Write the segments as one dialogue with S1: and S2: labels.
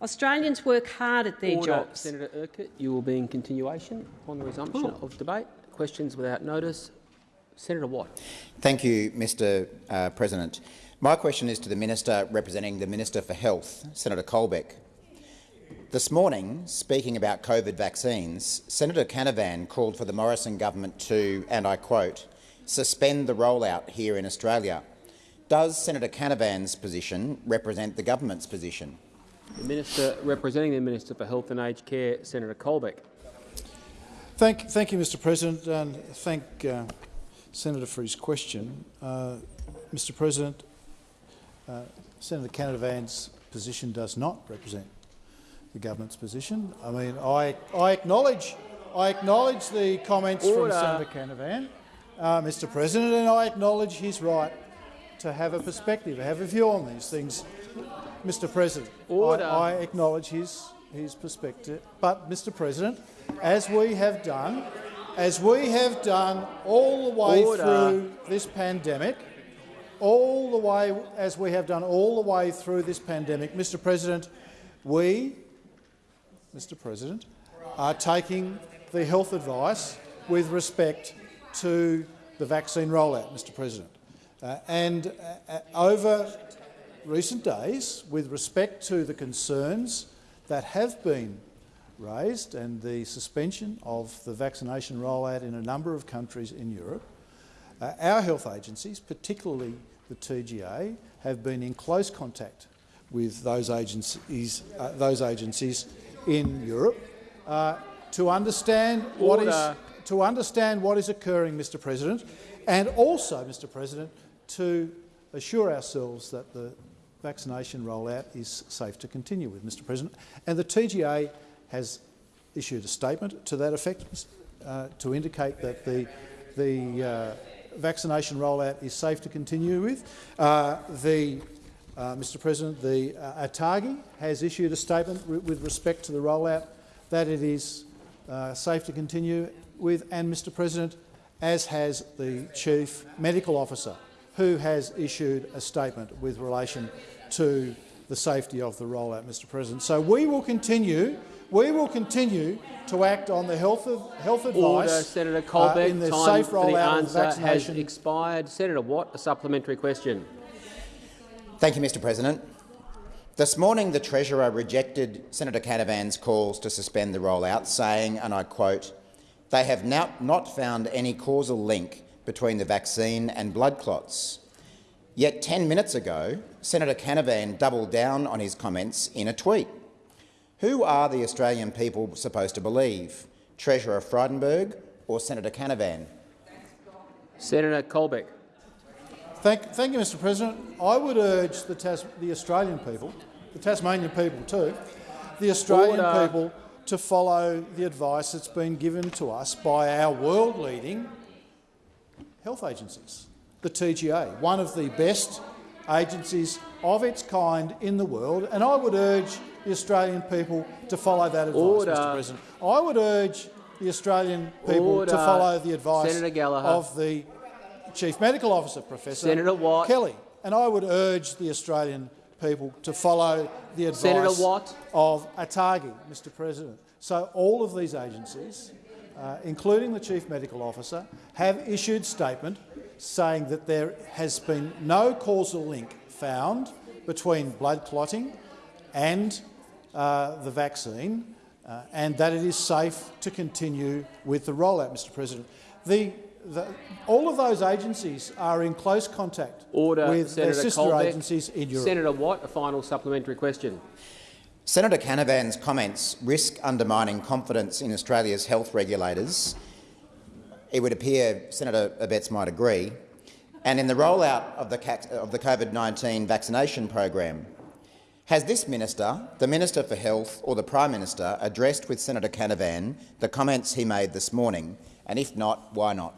S1: Australians work hard at their
S2: Order.
S1: jobs.
S2: Senator Urquhart, you will be in continuation on the resumption
S1: Oh.
S2: of debate. Questions without notice. Senator Watt.
S3: Thank you, Mr uh, President. My question is to the Minister representing the Minister for Health, Senator Colbeck. This morning, speaking about COVID vaccines, Senator Canavan called for the Morrison government to, and I quote, suspend the rollout here in Australia. Does Senator Canavan's position represent the government's position?
S2: The Minister representing the Minister for Health and Aged Care, Senator Colbeck.
S4: Thank, thank you, Mr President, and thank uh, Senator for his question. Uh, Mr President, uh, Senator Canavan's position does not represent the government's position. I mean, I, I acknowledge, I acknowledge the comments
S2: Order.
S4: from Senator Canavan, uh, Mr President, and I acknowledge his right to have a perspective, have a view on these things. Mr. President, I,
S2: Order.
S4: I acknowledge his, his perspective, but Mr. President, as we have done, as we have done all the way
S2: Order.
S4: through this pandemic, all the way as we have done all the way through this pandemic, Mr. President, we, Mr. President, are taking the health advice with respect to the vaccine rollout, Mr. President. Uh, and uh, uh, over recent days, with respect to the concerns that have been raised and the suspension of the vaccination rollout in a number of countries in Europe, uh, our health agencies, particularly the TGA, have been in close contact with those agencies, uh, those agencies in Europe uh, to understand what is to understand what is occurring, Mr. President, and also, Mr. President, to assure ourselves that the vaccination rollout is safe to continue with, Mr. President. And the TGA has issued a statement to that effect uh, to indicate that the the uh, vaccination rollout is safe to continue with. Uh, the uh, Mr. President, the uh, ATAGI has issued a statement with respect to the rollout that it is uh, safe to continue with, and Mr. President, as has the Chief Medical Officer, who has issued a statement with relation to the safety of the rollout, Mr. President. So we will continue. We will continue to act on the health of health advice
S2: Order. Senator Colbeck.
S4: uh, in the
S2: Time
S4: safe
S2: for the
S4: rollout of
S2: answer has expired. Senator Watt, a supplementary question.
S3: Thank you, Mr President. This morning, the Treasurer rejected Senator Canavan's calls to suspend the rollout, saying, and I quote, they have now not found any causal link between the vaccine and blood clots. Yet 10 minutes ago, Senator Canavan doubled down on his comments in a tweet. Who are the Australian people supposed to believe, Treasurer Frydenberg or Senator Canavan?
S2: Senator Colbeck.
S4: Thank, thank you, Mr. President. I would urge the, Tas the Australian people, the Tasmanian people too, the Australian
S2: Order.
S4: people to follow the advice that's been given to us by our world-leading health agencies, the TGA, one of the best agencies of its kind in the world, and I would urge the Australian people to follow that advice,
S2: Order.
S4: Mr. President. I would urge the Australian people
S2: Order.
S4: to follow the advice of the Chief Medical Officer, Professor
S2: Senator Watt.
S4: Kelly, and I would urge the Australian people to follow the advice of ATAGI, Mr President. So all of these agencies, uh, including the Chief Medical Officer, have issued statement saying that there has been no causal link found between blood clotting and uh, the vaccine, uh, and that it is safe to continue with the rollout, Mr President. The, the, all of those agencies are in close contact
S2: Order.
S4: with
S2: Senator
S4: their sister
S2: Colbeck.
S4: agencies in Europe.
S2: Senator Watt, a final supplementary question.
S3: Senator Canavan's comments risk undermining confidence in Australia's health regulators. It would appear Senator Abetz might agree. And in the rollout of the, of the COVID-19 vaccination program, has this minister, the Minister for Health or the Prime Minister, addressed with Senator Canavan the comments he made this morning? And if not, why not?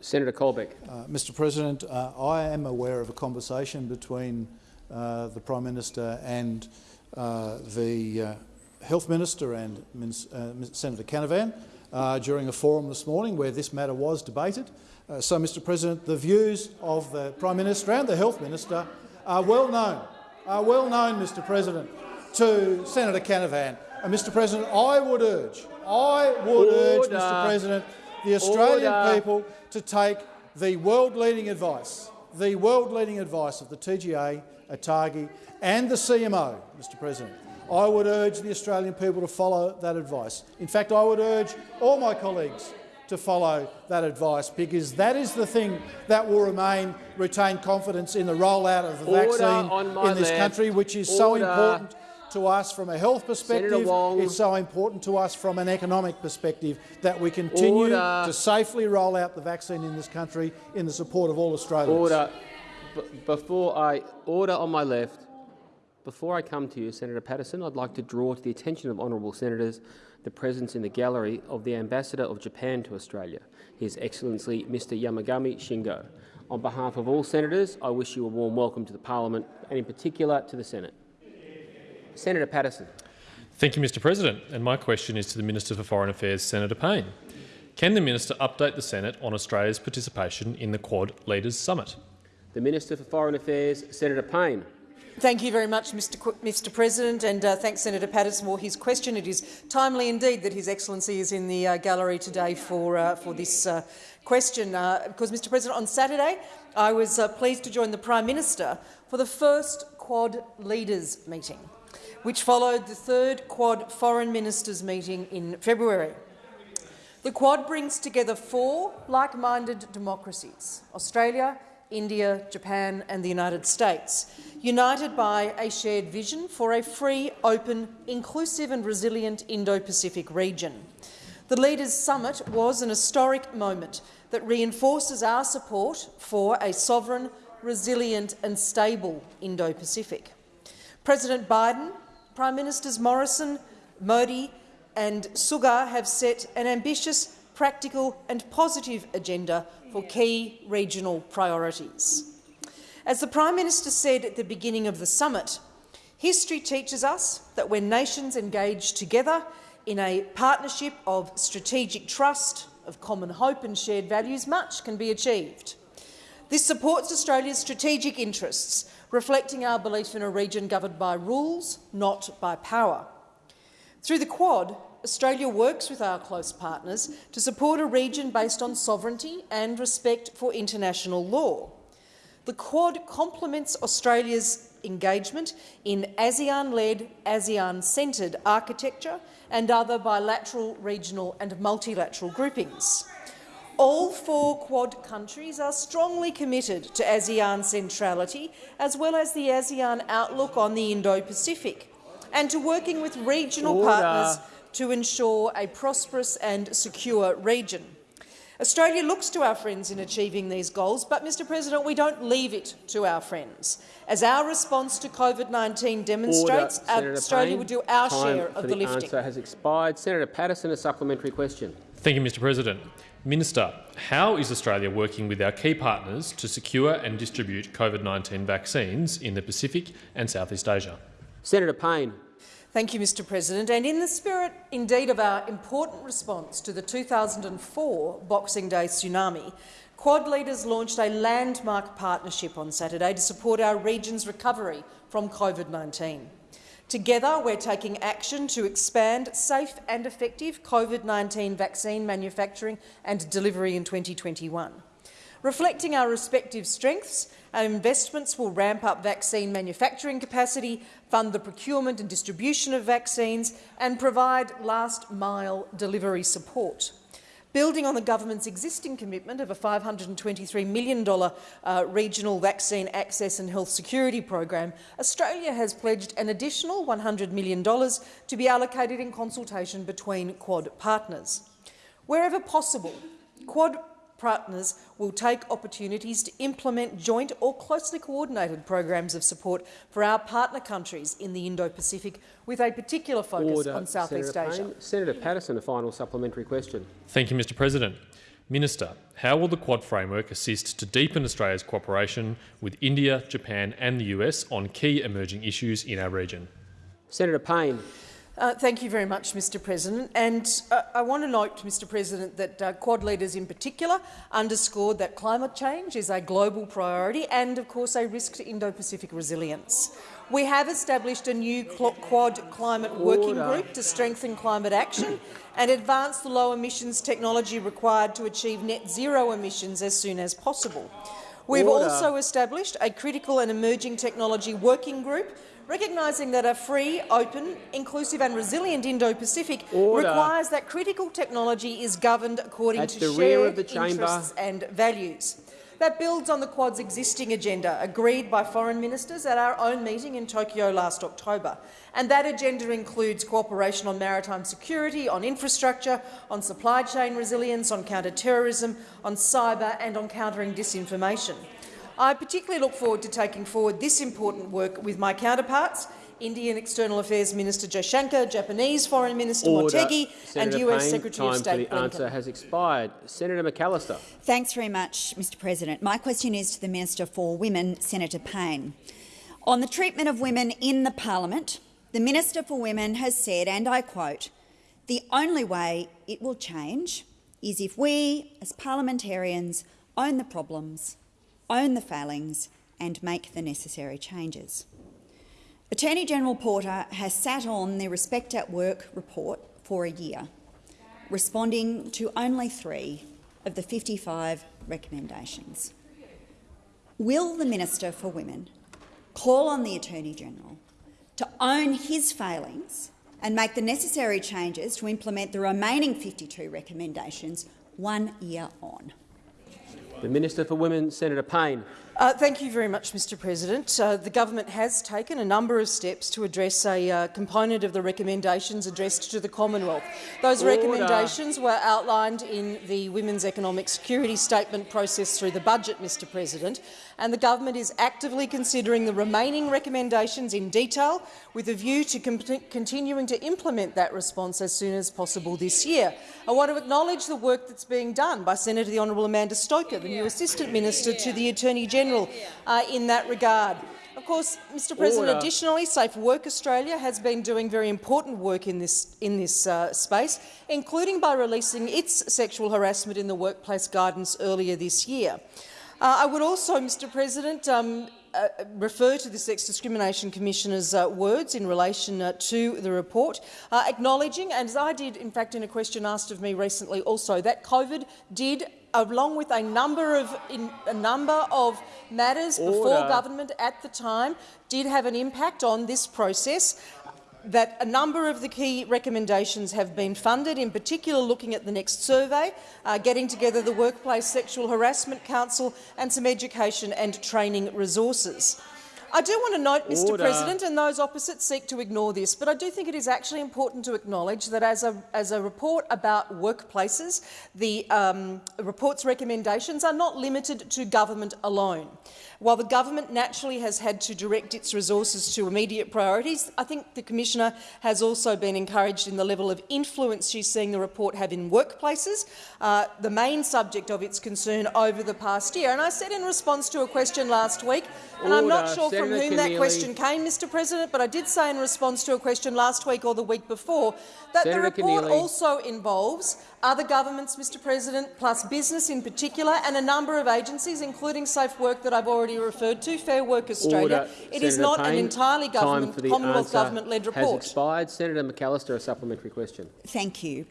S2: Senator Colbeck.
S4: Uh, Mr President, uh, I am aware of a conversation between uh, the Prime Minister and uh, the uh, Health Minister and Min- uh, Senator Canavan uh, during a forum this morning where this matter was debated. Uh, so, Mr President, the views of the Prime Minister and the Health Minister are well known are well known, Mr President, to Senator Canavan. And Mr President, I would urge, I would urge, Mr President, the Australian
S2: Order.
S4: people to take the world-leading advice, the world-leading advice of the TGA, ATAGI and the CMO, Mr President. I would urge the Australian people to follow that advice. In fact, I would urge all my colleagues to follow that advice because that is the thing that will remain retain confidence in the rollout of the
S2: Order
S4: vaccine in this
S2: left.
S4: country, which is so important to us from a health perspective. It's so important to us from an economic perspective that we continue
S2: Order.
S4: to safely roll out the vaccine in this country in the support of all Australians.
S2: Order. B- before I order on my left, before I come to you, Senator Paterson, I'd like to draw to the attention of honourable senators the presence in the gallery of the Ambassador of Japan to Australia, His Excellency Mr Yamagami Shingo. On behalf of all senators, I wish you a warm welcome to the Parliament and in particular to the Senate. Senator Paterson.
S5: Thank you, Mr President. And my question is to the Minister for Foreign Affairs, Senator Payne. Can the minister update the Senate on Australia's participation in the Quad Leaders Summit?
S2: The Minister for Foreign Affairs, Senator Payne.
S6: Thank you very much, Mr. Qu Mr. President, and uh, thanks Senator Paterson for his question. It is timely indeed that His Excellency is in the uh, gallery today for, uh, for this uh, question, uh, because, Mr. President, on Saturday I was uh, pleased to join the Prime Minister for the first Quad Leaders meeting, which followed the third Quad Foreign Ministers meeting in February. The Quad brings together four like-minded democracies, Australia, India, Japan and the United States, united by a shared vision for a free, open, inclusive and resilient Indo-Pacific region. The Leaders' Summit was an historic moment that reinforces our support for a sovereign, resilient and stable Indo-Pacific. President Biden, Prime Ministers Morrison, Modi and Suga have set an ambitious, practical and positive agenda for key regional priorities. As the Prime Minister said at the beginning of the summit, history teaches us that when nations engage together in a partnership of strategic trust, of common hope and shared values, much can be achieved. This supports Australia's strategic interests, reflecting our belief in a region governed by rules, not by power. Through the Quad, Australia works with our close partners to support a region based on sovereignty and respect for international law. The Quad complements Australia's engagement in ASEAN-led, ASEAN-centred architecture and other bilateral, regional and multilateral groupings. All four Quad countries are strongly committed to ASEAN centrality, as well as the ASEAN outlook on the Indo-Pacific, and to working with regional
S2: Order.
S6: partners to ensure a prosperous and secure region. Australia looks to our friends in achieving these goals, but, Mr President, we don't leave it to our friends. As our response to COVID-19 demonstrates,
S2: Order, Senator
S6: Australia
S2: Payne.
S6: will do our share of
S2: the,
S6: the lifting.
S2: answer has expired. Senator Paterson, a supplementary question.
S5: Thank you, Mr President. Minister, how is Australia working with our key partners to secure and distribute COVID-19 vaccines in the Pacific and Southeast Asia?
S2: Senator Payne.
S6: Thank you, Mr President. And in the spirit, indeed, of our important response to the 2004 Boxing Day tsunami, Quad leaders launched a landmark partnership on Saturday to support our region's recovery from COVID-19. Together, we're taking action to expand safe and effective COVID-19 vaccine manufacturing and delivery in 2021. Reflecting our respective strengths, our investments will ramp up vaccine manufacturing capacity, fund the procurement and distribution of vaccines and provide last-mile delivery support. Building on the government's existing commitment of a $523 million uh, regional vaccine access and health security program, Australia has pledged an additional $100 million to be allocated in consultation between Quad partners. Wherever possible, Quad partners will take opportunities to implement joint or closely coordinated programs of support for our partner countries in the Indo-Pacific, with a particular focus
S2: Order,
S6: on Southeast
S2: Senator
S6: Asia.
S2: Payne. Senator Paterson, a final supplementary question.
S5: Thank you, Mr President. Minister, how will the Quad framework assist to deepen Australia's cooperation with India, Japan and the US on key emerging issues in our region?
S2: Senator Payne.
S6: Uh, thank you very much, Mr President. And uh, I want to note, Mr President, that uh, Quad leaders in particular underscored that climate change is a global priority and, of course, a risk to Indo-Pacific resilience. We have established a new Quad climate working group to strengthen climate action and advance the low emissions technology required to achieve net zero emissions as soon as possible. We've
S2: Order.
S6: also established a critical and emerging technology working group recognising that a free, open, inclusive and resilient Indo-Pacific requires that critical technology is governed according
S2: At
S6: to
S2: the
S6: shared
S2: rear of the
S6: interests and values. That builds on the Quad's existing agenda, agreed by foreign ministers at our own meeting in Tokyo last October. And that agenda includes cooperation on maritime security, on infrastructure, on supply chain resilience, on counter-terrorism, on cyber and on countering disinformation. I particularly look forward to taking forward this important work with my counterparts, Indian External Affairs Minister Jaishankar, Japanese Foreign Minister
S2: Order.
S6: Motegi and US
S2: Payne,
S6: Secretary of
S2: time
S6: State
S2: for the answer
S6: Blinken.
S2: has expired. Senator McAllister.
S7: Thanks very much, Mr President. My question is to the Minister for Women, Senator Payne. On the treatment of women in the parliament, the Minister for Women has said, and I quote, the only way it will change is if we, as parliamentarians, own the problems, own the failings and make the necessary changes. Attorney General Porter has sat on the Respect at Work report for a year, responding to only three of the 55 recommendations. Will the Minister for Women call on the Attorney-General to own his failings and make the necessary changes to implement the remaining 52 recommendations one year on?
S2: The Minister for Women, Senator Payne.
S6: Uh, thank you very much, Mr President. Uh, the government has taken a number of steps to address a uh, component of the recommendations addressed to the Commonwealth. Those
S2: Order.
S6: recommendations were outlined in the Women's Economic Security Statement process through the budget, Mr President, and the government is actively considering the remaining recommendations in detail with a view to con continuing to implement that response as soon as possible this year. I want to acknowledge the work that's being done by Senator the Honourable Amanda Stoker, the new Assistant Minister to the Attorney General, uh, in that regard. Of course, Mr President,
S2: Order.
S6: additionally, Safe Work Australia has been doing very important work in this, in this uh, space, including by releasing its sexual harassment in the workplace guidance earlier this year. Uh, I would also, Mr President, um, uh, refer to the Sex Discrimination Commissioner's uh, words in relation uh, to the report, uh, acknowledging, and as I did in fact in a question asked of me recently also, that COVID did along with a number of in, a number of matters before government at the time did have an impact on this process that a number of the key recommendations have been funded, in particular looking at the next survey, uh, getting together the Workplace Sexual Harassment Council and some education and training resources. I do want to note, Mr
S2: Order.
S6: President, and those opposite seek to ignore this, but I do think it is actually important to acknowledge that as a, as a report about workplaces, the um, report's recommendations are not limited to government alone. While the government naturally has had to direct its resources to immediate priorities, I think the Commissioner has also been encouraged in the level of influence she's seeing the report have in workplaces, uh, the main subject of its concern over the past year. And I said in response to a question last week, and I'm not
S2: Order.
S6: sure from
S2: Senator
S6: whom that question came, Mr President, but I did say in response to a question last week or the week before that
S2: Senator
S6: the report
S2: Keneally.
S6: also involves other governments, Mr President, plus business in particular, and a number of agencies, including Safe Work that I've already referred to, Fair Work Australia.
S2: Order.
S6: It is
S2: Senator
S6: not an
S2: Payne,
S6: entirely
S2: time
S6: government,
S2: for the
S6: Commonwealth
S2: answer
S6: government-led
S2: Has
S6: report.
S2: expired. Senator McAllister, a supplementary question.
S7: Thank you.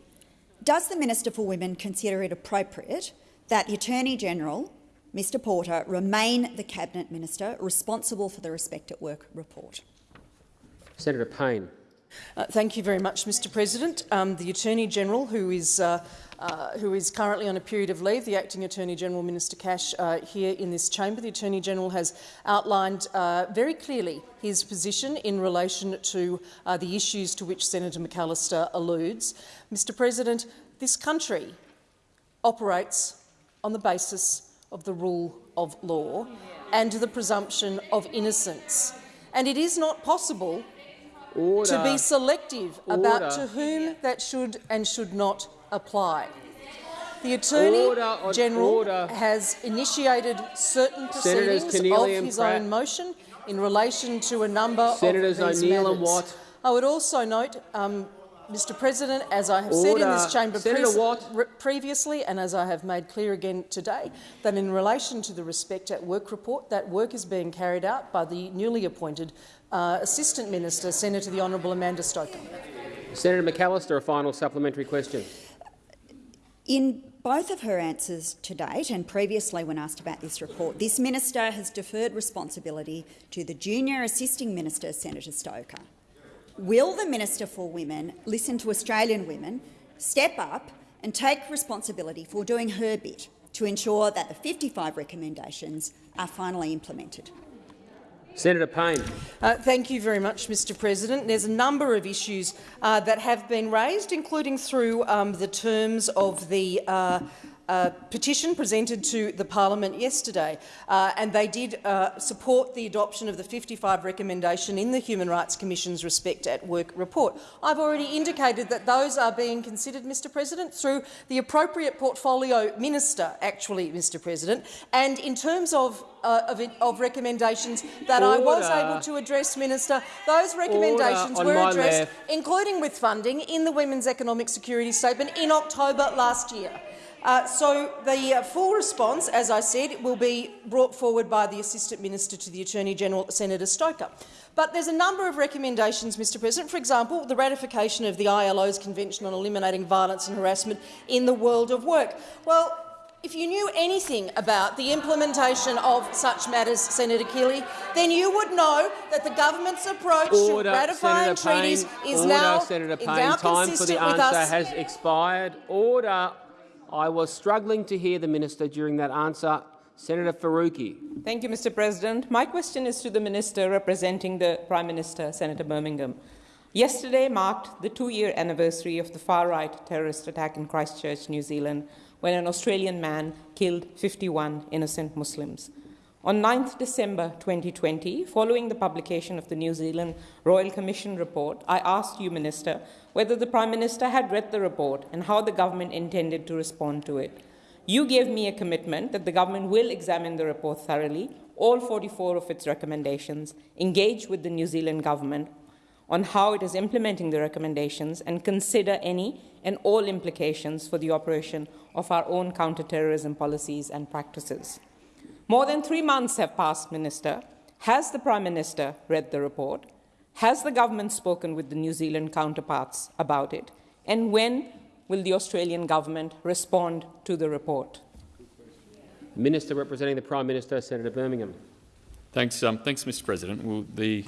S7: Does the Minister for Women consider it appropriate that the Attorney-General, Mr Porter, remain the Cabinet Minister responsible for the Respect at Work report?
S2: Senator Payne.
S6: Uh, thank you very much, Mr President. Um, the Attorney-General, who is uh, uh, who is currently on a period of leave, the Acting Attorney-General, Minister Cash, uh, here in this chamber. The Attorney-General has outlined uh, very clearly his position in relation to uh, the issues to which Senator McAllister alludes. Mr President, this country operates on the basis of the rule of law and the presumption of innocence. And it is not possible
S2: Order.
S6: to be selective about to whom that should and should not apply. The Attorney
S2: Order
S6: General
S2: order.
S6: has initiated certain proceedings of his
S2: Pratt.
S6: own motion in relation to a number
S2: Senators
S6: of these
S2: O'Neill
S6: matters.
S2: and Watt.
S6: I would also note, um, Mr President, as I have said in this chamber pre previously and as I have made clear again today, that in relation to the Respect at Work report, that work is being carried out by the newly appointed uh, Assistant Minister, Senator the Honourable Amanda Stoker.
S2: Senator McAllister, a final supplementary question.
S8: In both of her answers to date and previously when asked about this report, this minister has deferred responsibility to the junior assisting minister, Senator Stoker. Will the Minister for Women listen to Australian women, step up and take responsibility for doing her bit to ensure that the 55 recommendations are finally implemented?
S2: Senator Payne.
S6: Uh, thank you very much, Mr President. There's a number of issues uh, that have been raised, including through um, the terms of the uh, uh, petition presented to the parliament yesterday, uh, and they did uh, support the adoption of the 55 recommendation in the Human Rights Commission's Respect at Work report. I've already indicated that those are being considered, Mr President, through the appropriate portfolio minister, actually, Mr President, and in terms of uh, of, it, of, recommendations that Order. I was able to address, Minister. Those recommendations were addressed, left. including with funding, in the Women's Economic Security Statement in October last year. Uh, so the uh, full response, as I said, will be brought forward by the Assistant Minister to the Attorney-General, Senator Stoker. But there's a number of recommendations, Mr President. For example, the ratification of the ILO's Convention on Eliminating Violence and Harassment in the World of Work. Well, if you knew anything about the implementation of such matters, Senator Keneally, then you would know that the government's approach
S2: Order,
S6: to ratifying
S2: Senator
S6: treaties
S2: Payne.
S6: is
S2: Order,
S6: now,
S2: Senator Payne.
S6: now
S2: Time
S6: consistent
S2: for the
S6: with
S2: answer
S6: us.
S2: has expired. Order. I was struggling to hear the minister during that answer. Senator Faruqi.
S9: Thank you, Mr President. My question is to the minister representing the Prime Minister, Senator Birmingham. Yesterday marked the two-year anniversary of the far-right terrorist attack in Christchurch, New Zealand, when an Australian man killed 51 innocent Muslims. On 9 December 2020, following the publication of the New Zealand Royal Commission report, I asked you, Minister, whether the Prime Minister had read the report and how the government intended to respond to it. You gave me a commitment that the government will examine the report thoroughly, all 44 of its recommendations, engage with the New Zealand government on how it is implementing the recommendations and consider any and all implications for the operation of our own counterterrorism policies and practices. More than three months have passed, Minister. Has the Prime Minister read the report? Has the government spoken with the New Zealand counterparts about it? And when will the Australian government respond to the report?
S2: Minister representing the Prime Minister, Senator Birmingham.
S10: Thanks, um, thanks Mr President. Well, the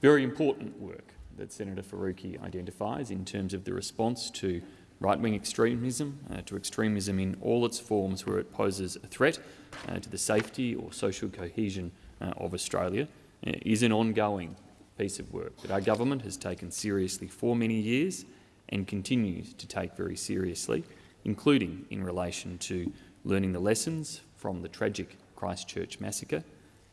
S10: very important work that Senator Faruqi identifies in terms of the response to right-wing extremism, uh, to extremism in all its forms where it poses a threat uh, to the safety or social cohesion uh, of Australia, uh, is an ongoing piece of work that our government has taken seriously for many years and continues to take very seriously, including in relation to learning the lessons from the tragic Christchurch massacre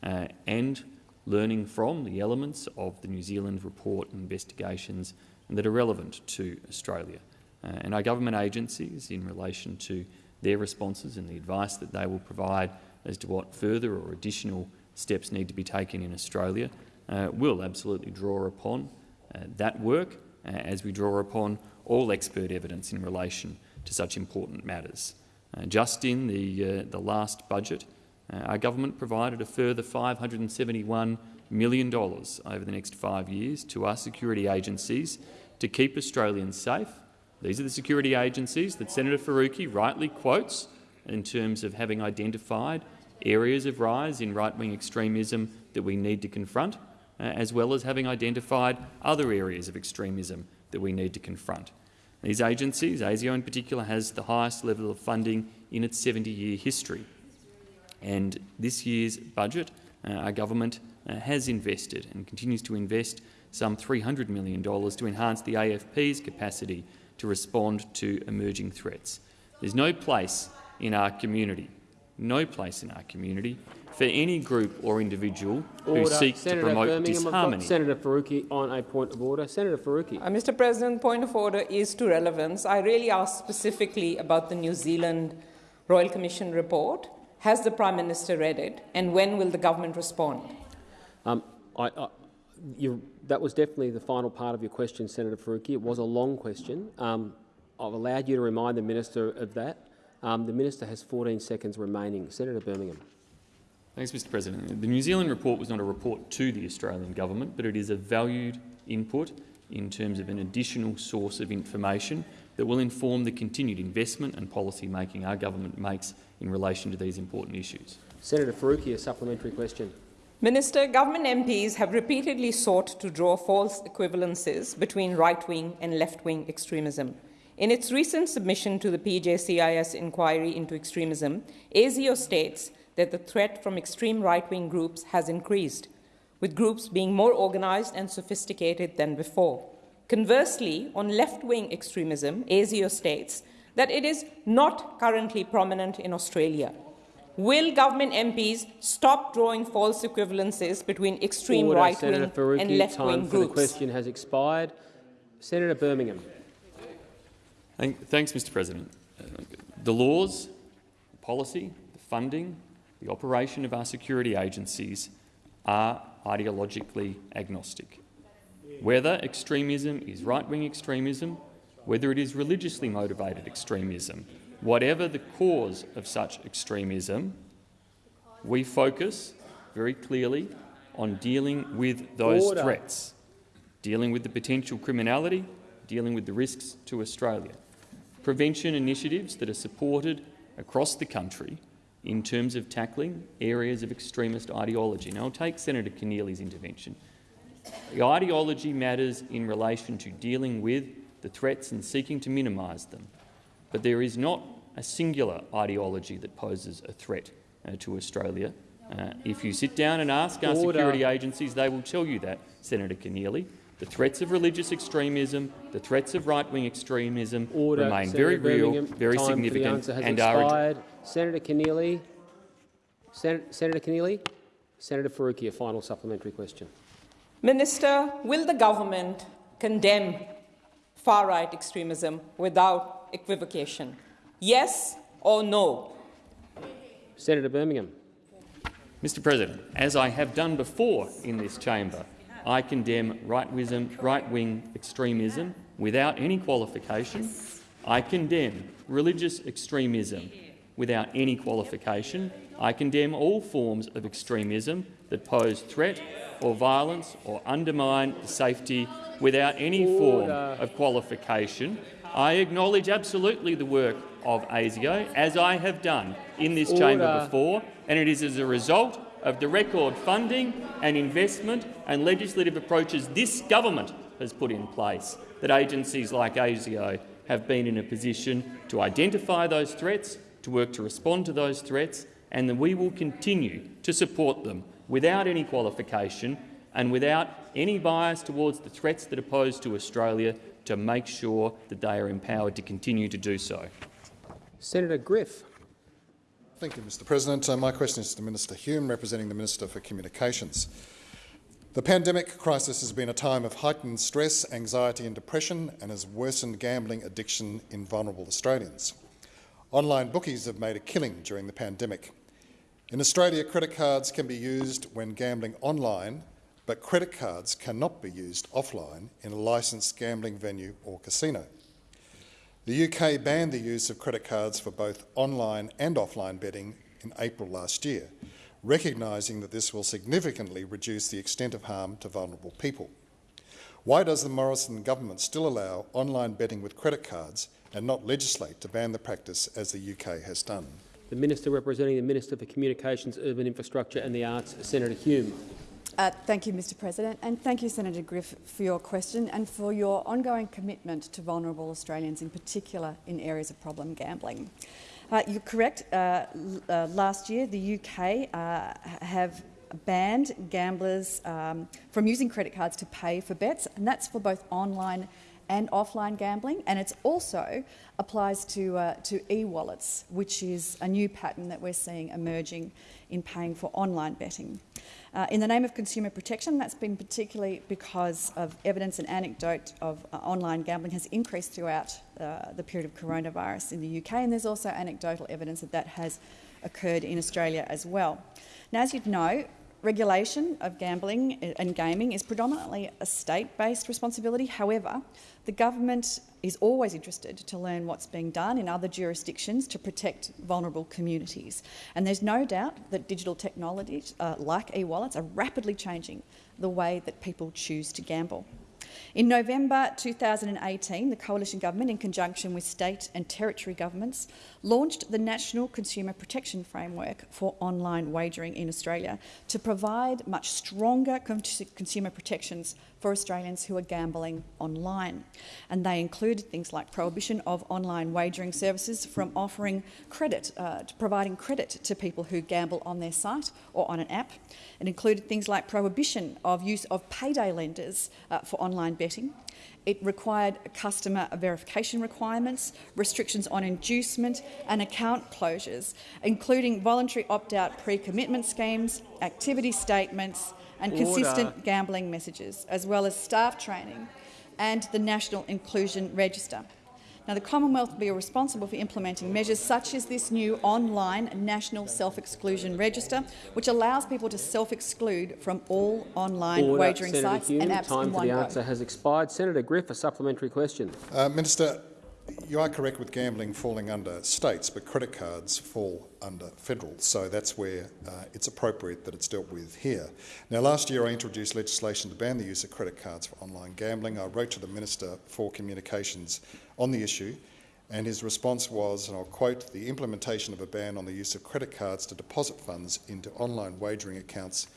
S10: uh, and learning from the elements of the New Zealand report and investigations that are relevant to Australia. Uh, and our government agencies, in relation to their responses and the advice that they will provide as to what further or additional steps need to be taken in Australia, uh, will absolutely draw upon uh, that work uh, as we draw upon all expert evidence in relation to such important matters. Uh, just in the, uh, the last budget, our government provided a further $571 million over the next five years to our security agencies to keep Australians safe these are the security agencies that Senator Faruqi rightly quotes in terms of having identified areas of rise in right-wing extremism that we need to confront, uh, as well as having identified other areas of extremism that we need to confront. These agencies, ASIO in particular, has the highest level of funding in its 70-year history. And this year's budget, uh, our government uh, has invested and continues to invest some $300 million to enhance the AFP's capacity to respond to emerging threats. There's no place in our community, no place in our community for any group or individual
S2: order.
S10: who seeks
S2: Senator
S10: to promote
S2: Birmingham,
S10: disharmony.
S2: Senator Faruqi on a point of order. Senator Faruqi.
S9: Uh, Mr President, point of order is to relevance. I really asked specifically about the New Zealand Royal Commission report. Has the Prime Minister read it, and when will the government respond?
S2: Um, I, I, you, that was definitely the final part of your question, Senator Faruqi. It was a long question. Um, I've allowed you to remind the minister of that. Um, the minister has 14 seconds remaining. Senator Birmingham.
S10: Thanks, Mr President. The New Zealand report was not a report to the Australian government, but it is a valued input in terms of an additional source of information that will inform the continued investment and policy making our government makes in relation to these important issues.
S2: Senator Faruqi, a supplementary question.
S9: Minister, government MPs have repeatedly sought to draw false equivalences between right-wing and left-wing extremism. In its recent submission to the PJCIS inquiry into extremism, ASIO states that the threat from extreme right-wing groups has increased, with groups being more organised and sophisticated than before. Conversely, on left-wing extremism, ASIO states that it is not currently prominent in Australia. Will government MPs stop drawing false equivalences between extreme right-wing and left-wing groups?
S2: For the question has expired. Senator Birmingham.
S10: Thanks, Mr President. The laws, the policy, the funding, the operation of our security agencies are ideologically agnostic. Whether extremism is right-wing extremism, whether it is religiously motivated extremism, whatever the cause of such extremism, we focus very clearly on dealing with those Order. threats, dealing with the potential criminality, dealing with the risks to Australia. Prevention initiatives that are supported across the country in terms of tackling areas of extremist ideology. Now, I'll take Senator Keneally's intervention. The ideology matters in relation to dealing with the threats and seeking to minimise them. But there is not a singular ideology that poses a threat uh, to Australia. Uh, if you sit down and ask our Order. security agencies, they will tell you that, Senator Keneally. The threats of religious extremism, the threats of right-wing extremism Order. remain Senator very real, very significant, and
S2: expired. are. Senator Keneally, Sen Senator Keneally, Senator Faruqi, a final supplementary question.
S9: Minister, will the government condemn far-right extremism without equivocation? Yes or no?
S2: Senator Birmingham.
S10: Mr President, as I have done before in this chamber, I condemn right-wing extremism without any qualification. I condemn religious extremism without any qualification. I condemn all forms of extremism that pose threat or violence or undermine safety without any form of qualification. I acknowledge absolutely the work of ASIO, as I have done in this Order. chamber before, and it is as a result of the record funding and investment and legislative approaches this government has put in place that agencies like ASIO have been in a position to identify those threats, to work to respond to those threats, and that we will continue to support them without any qualification and without any bias towards the threats that are posed to Australia to make sure that they are empowered to continue to do so.
S2: Senator Griff.
S11: Thank you, Mr President. Uh, my question is to Minister Hume, representing the Minister for Communications. The pandemic crisis has been a time of heightened stress, anxiety and depression and has worsened gambling addiction in vulnerable Australians. Online bookies have made a killing during the pandemic. In Australia, credit cards can be used when gambling online, but credit cards cannot be used offline in a licensed gambling venue or casino. The UK banned the use of credit cards for both online and offline betting in April last year, recognising that this will significantly reduce the extent of harm to vulnerable people. Why does the Morrison government still allow online betting with credit cards and not legislate to ban the practice as the UK has done?
S2: The Minister representing the Minister for Communications, Urban Infrastructure and the Arts, Senator Hume.
S7: Uh, thank you, Mr President, and thank you, Senator Griff, for your question and for your ongoing commitment to vulnerable Australians, in particular in areas of problem gambling. Uh, you're correct. Uh, uh last year, the UK uh, have banned gamblers um, from using credit cards to pay for bets, and that's for both online and offline gambling, and it also applies to, uh, to e-wallets, which is a new pattern that we're seeing emerging in paying for online betting. Uh, in the name of consumer protection, that's been particularly because of evidence and anecdote of uh, online gambling has increased throughout uh, the period of coronavirus in the UK, and there's also anecdotal evidence that that has occurred in Australia as well. Now, as you'd know, regulation of gambling and gaming is predominantly a state-based responsibility. However, the government is always interested to learn what's being done in other jurisdictions to protect vulnerable communities. And there's no doubt that digital technologies uh, like e-wallets are rapidly changing the way that people choose to gamble. In November 2018, the Coalition Government, in conjunction with state and territory governments, launched the National Consumer Protection Framework for online wagering in Australia to provide much stronger consumer protections for Australians who are gambling online. And they included things like prohibition of online wagering services from offering credit, uh, providing credit to people who gamble on their site or on an app. It included things like prohibition of use of payday lenders uh, for online betting. It required customer verification requirements, restrictions on inducement and account closures, including voluntary opt-out pre-commitment schemes, activity statements, and
S2: Order.
S7: consistent gambling messages, as well as staff training and the National Inclusion Register. Now, the Commonwealth will be responsible for implementing measures such as this new online National Self-Exclusion Register, which allows people to self-exclude from all online
S2: Order.
S7: wagering
S2: Senator
S7: sites
S2: Hume,
S7: and apps
S2: time
S7: in
S2: for
S7: one
S2: the
S7: go.
S2: answer has expired. Senator Griff, a supplementary question.
S11: Uh, Minister, you are correct with gambling falling under states, but credit cards fall under federal, so that's where uh, it's appropriate that it's dealt with here. Now, last year I introduced legislation to ban the use of credit cards for online gambling. I wrote to the Minister for Communications on the issue, and his response was, and I'll quote, the implementation of a ban on the use of credit cards to deposit funds into online wagering accounts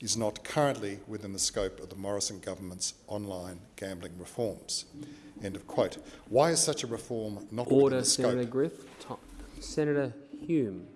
S11: is not currently within the scope of the Morrison government's online gambling reforms. End of quote. Why is such a reform not within the scope?
S2: Senator Griff. Senator Hume.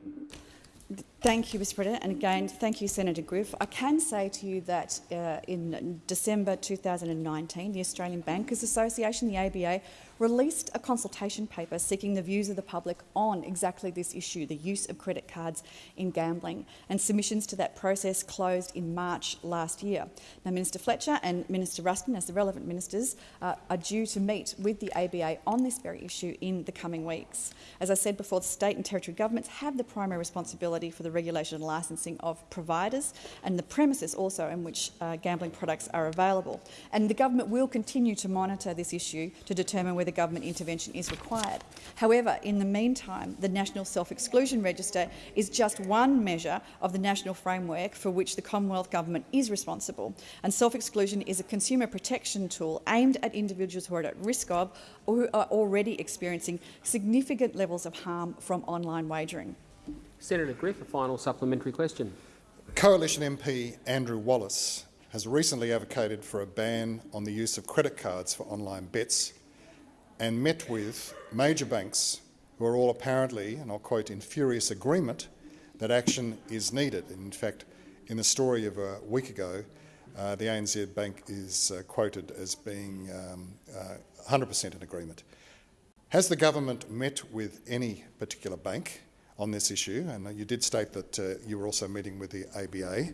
S7: Thank you, Mr President. And again, thank you, Senator Griff. I can say to you that uh, in December 2019, the Australian Bankers Association, the ABA, released a consultation paper seeking the views of the public on exactly this issue, the use of credit cards in gambling, and submissions to that process closed in March last year. Now, Minister Fletcher and Minister Ruston, as the relevant ministers, uh, are due to meet with the ABA on this very issue in the coming weeks. As I said before, the state and territory governments have the primary responsibility for the regulation and licensing of providers and the premises also in which uh, gambling products are available. And the government will continue to monitor this issue to determine whether government intervention is required. However, in the meantime, the National Self-Exclusion Register is just one measure of the national framework for which the Commonwealth Government is responsible. And self-exclusion is a consumer protection tool aimed at individuals who are at risk of or who are already experiencing significant levels of harm from online wagering.
S2: Senator Griff, a final supplementary question.
S11: Coalition MP Andrew Wallace has recently advocated for a ban on the use of credit cards for online bets and met with major banks who are all apparently, and I'll quote, in furious agreement that action is needed. In fact, in the story of a week ago, uh, the ANZ Bank is uh, quoted as being 100% um, uh, in agreement. Has the government met with any particular bank on this issue? And you did state that uh, you were also meeting with the ABA.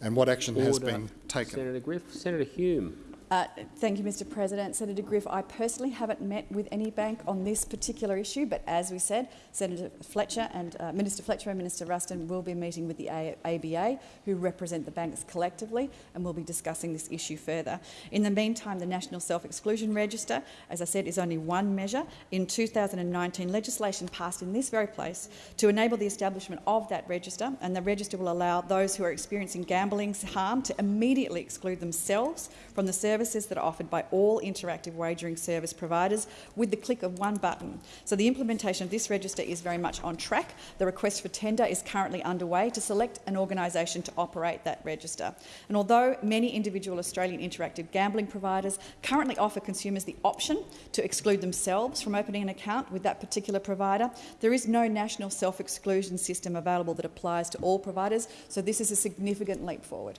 S11: And what action
S2: Order.
S11: has been taken?
S2: Senator Griff. Senator Hume.
S7: Uh, thank you, Mr President. Senator Griff, I personally haven't met with any bank on this particular issue, but as we said, Senator Fletcher and uh, Minister Fletcher and Minister Ruston will be meeting with the A ABA, who represent the banks collectively, and we'll be discussing this issue further. In the meantime, the National Self-Exclusion Register, as I said, is only one measure. In 2019, legislation passed in this very place to enable the establishment of that register, and the register will allow those who are experiencing gambling harm to immediately exclude themselves from the service services that are offered by all interactive wagering service providers with the click of one button. So the implementation of this register is very much on track. The request for tender is currently underway to select an organisation to operate that register. And although many individual Australian interactive gambling providers currently offer consumers the option to exclude themselves from opening an account with that particular provider, there is no national self-exclusion system available that applies to all providers, so this is a significant leap forward.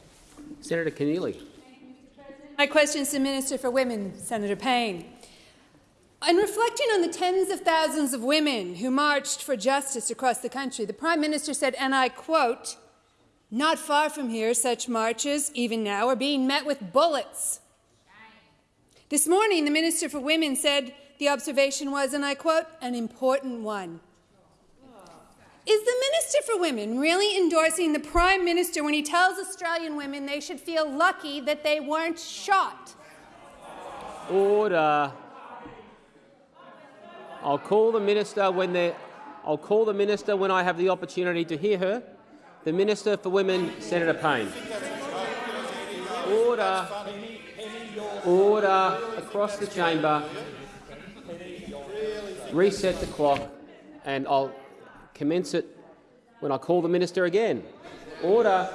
S2: Senator Keneally.
S1: My question is to the Minister for Women, Senator Payne. In reflecting on the tens of thousands of women who marched for justice across the country, the Prime Minister said, and I quote, not far from here, such marches, even now, are being met with bullets. This morning, the Minister for Women said the observation was, and I quote, an important one. Is the Minister for Women really endorsing the Prime Minister when he tells Australian women they should feel lucky that they weren't shot?
S2: Order. I'll call the minister when they I'll call the minister when I have the opportunity to hear her. The Minister for Women, Senator Payne. Order. Order across the chamber. Reset the clock, and I'll commence it when I call the minister again. Order.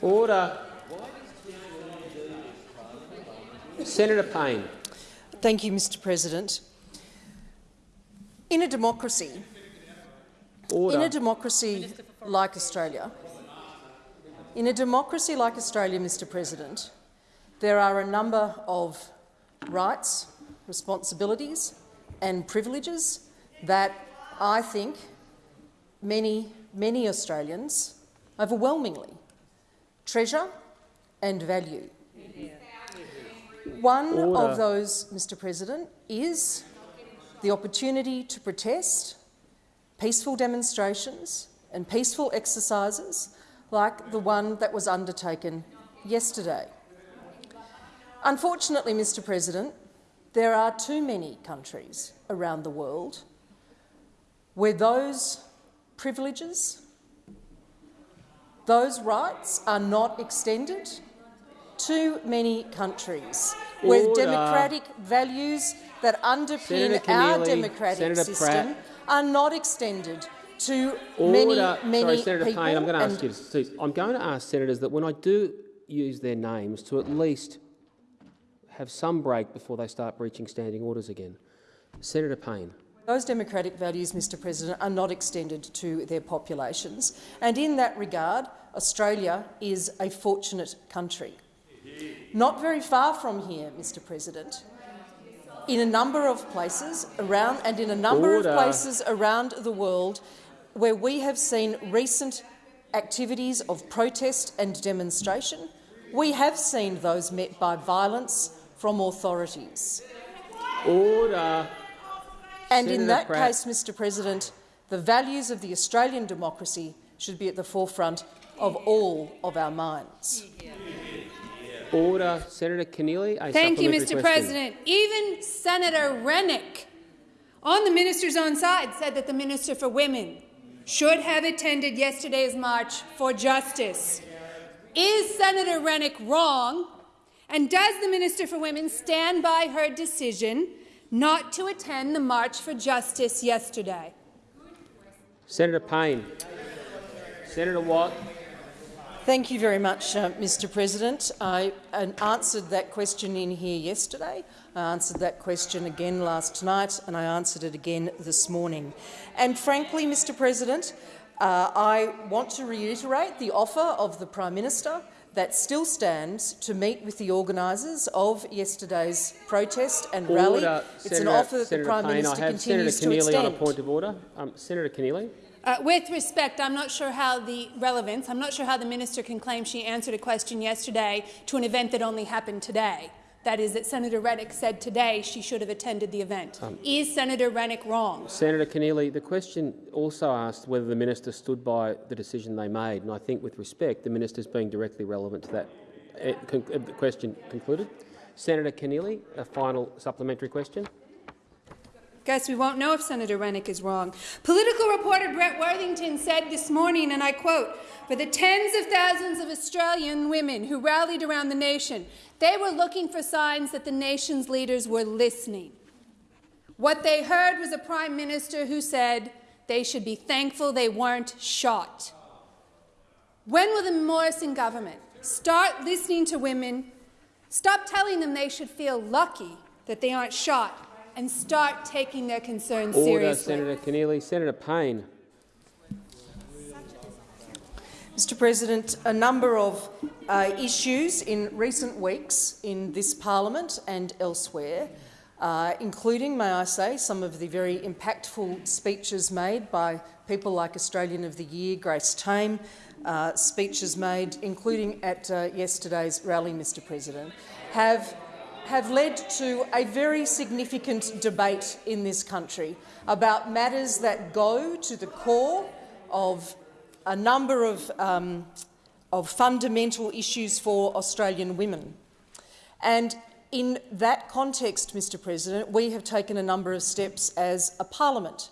S2: Order. Senator Payne.
S6: Thank you, Mr President. In a democracy,
S2: Order.
S6: in a democracy like Australia, in a democracy like Australia, Mr President, there are a number of rights, responsibilities and privileges that I think many, many Australians overwhelmingly treasure and value. One
S2: Order.
S6: of those, Mr President, is the opportunity to protest, peaceful demonstrations and peaceful exercises like the one that was undertaken yesterday. Unfortunately, Mr President, there are too many countries around the world where those privileges, those rights are not extended. Too many countries where democratic values that underpin our democratic
S2: Senator
S6: system
S2: Pratt.
S6: are not extended to
S2: Order.
S6: many,
S2: Sorry,
S6: many
S2: Senator
S6: people.
S2: Payne, I'm going to ask you to. I'm going to ask senators that when I do use their names to at least have some break before they start breaching standing orders again. Senator Payne.
S6: Those democratic values, Mr President, are not extended to their populations. And in that regard, Australia is a fortunate country. Not very far from here, Mr President, in a number of places around and in a number
S2: Order.
S6: of places around the world where we have seen recent activities of protest and demonstration, we have seen those met by violence from authorities.
S2: Order.
S6: And in that
S2: Pratt.
S6: case, Mr President, the values of the Australian democracy should be at the forefront of all of our minds.
S2: Order. Senator Keneally. A
S1: Thank you, Mr.
S2: question.
S1: President. Even Senator Rennick, on the minister's own side, said that the Minister for Women should have attended yesterday's march for justice. Is Senator Rennick wrong? And does the Minister for Women stand by her decision not to attend the March for Justice yesterday?
S2: Senator Payne. Senator Watt.
S6: Thank you very much, uh, Mr President. I uh, answered that question in here yesterday. I answered that question again last night, and I answered it again this morning. And frankly, Mr President, uh, I want to reiterate the offer of the Prime Minister that still stands to meet with the organisers of yesterday's protest and rally.
S2: Order.
S6: It's
S2: Senator,
S6: an offer that
S2: Senator
S6: the Prime
S2: Payne.
S6: Minister
S2: I have
S6: continues
S2: Senator
S6: to
S2: Keneally on a point of order. Um, Senator Keneally.
S1: Uh, with respect, I'm not sure how the relevance, I'm not sure how the minister can claim she answered a question yesterday to an event that only happened today. That is, that Senator Rennick said today she should have attended the event.
S2: Um,
S1: is Senator Rennick wrong?
S2: Senator Keneally, the question also asked whether the minister stood by the decision they made, and I think, with respect, the minister is being directly relevant to that. Uh, con uh, question concluded. Senator Keneally, a final supplementary question.
S1: Guess we won't know if Senator Rennick is wrong. Political reporter Brett Worthington said this morning, and I quote, for the tens of thousands of Australian women who rallied around the nation, they were looking for signs that the nation's leaders were listening. What they heard was a Prime Minister who said they should be thankful they weren't shot. When will the Morrison government start listening to women, stop telling them they should feel lucky that they aren't shot, and start taking their concerns
S2: Order,
S1: seriously?
S2: Senator Keneally. Senator Payne.
S6: Mr President, a number of uh, issues in recent weeks in this parliament and elsewhere, uh, including, may I say, some of the very impactful speeches made by people like Australian of the Year, Grace Tame, uh, speeches made, including at uh, yesterday's rally, Mr President, have have led to a very significant debate in this country about matters that go to the core of a number of, um, of fundamental issues for Australian women. And in that context, Mr President, we have taken a number of steps as a parliament.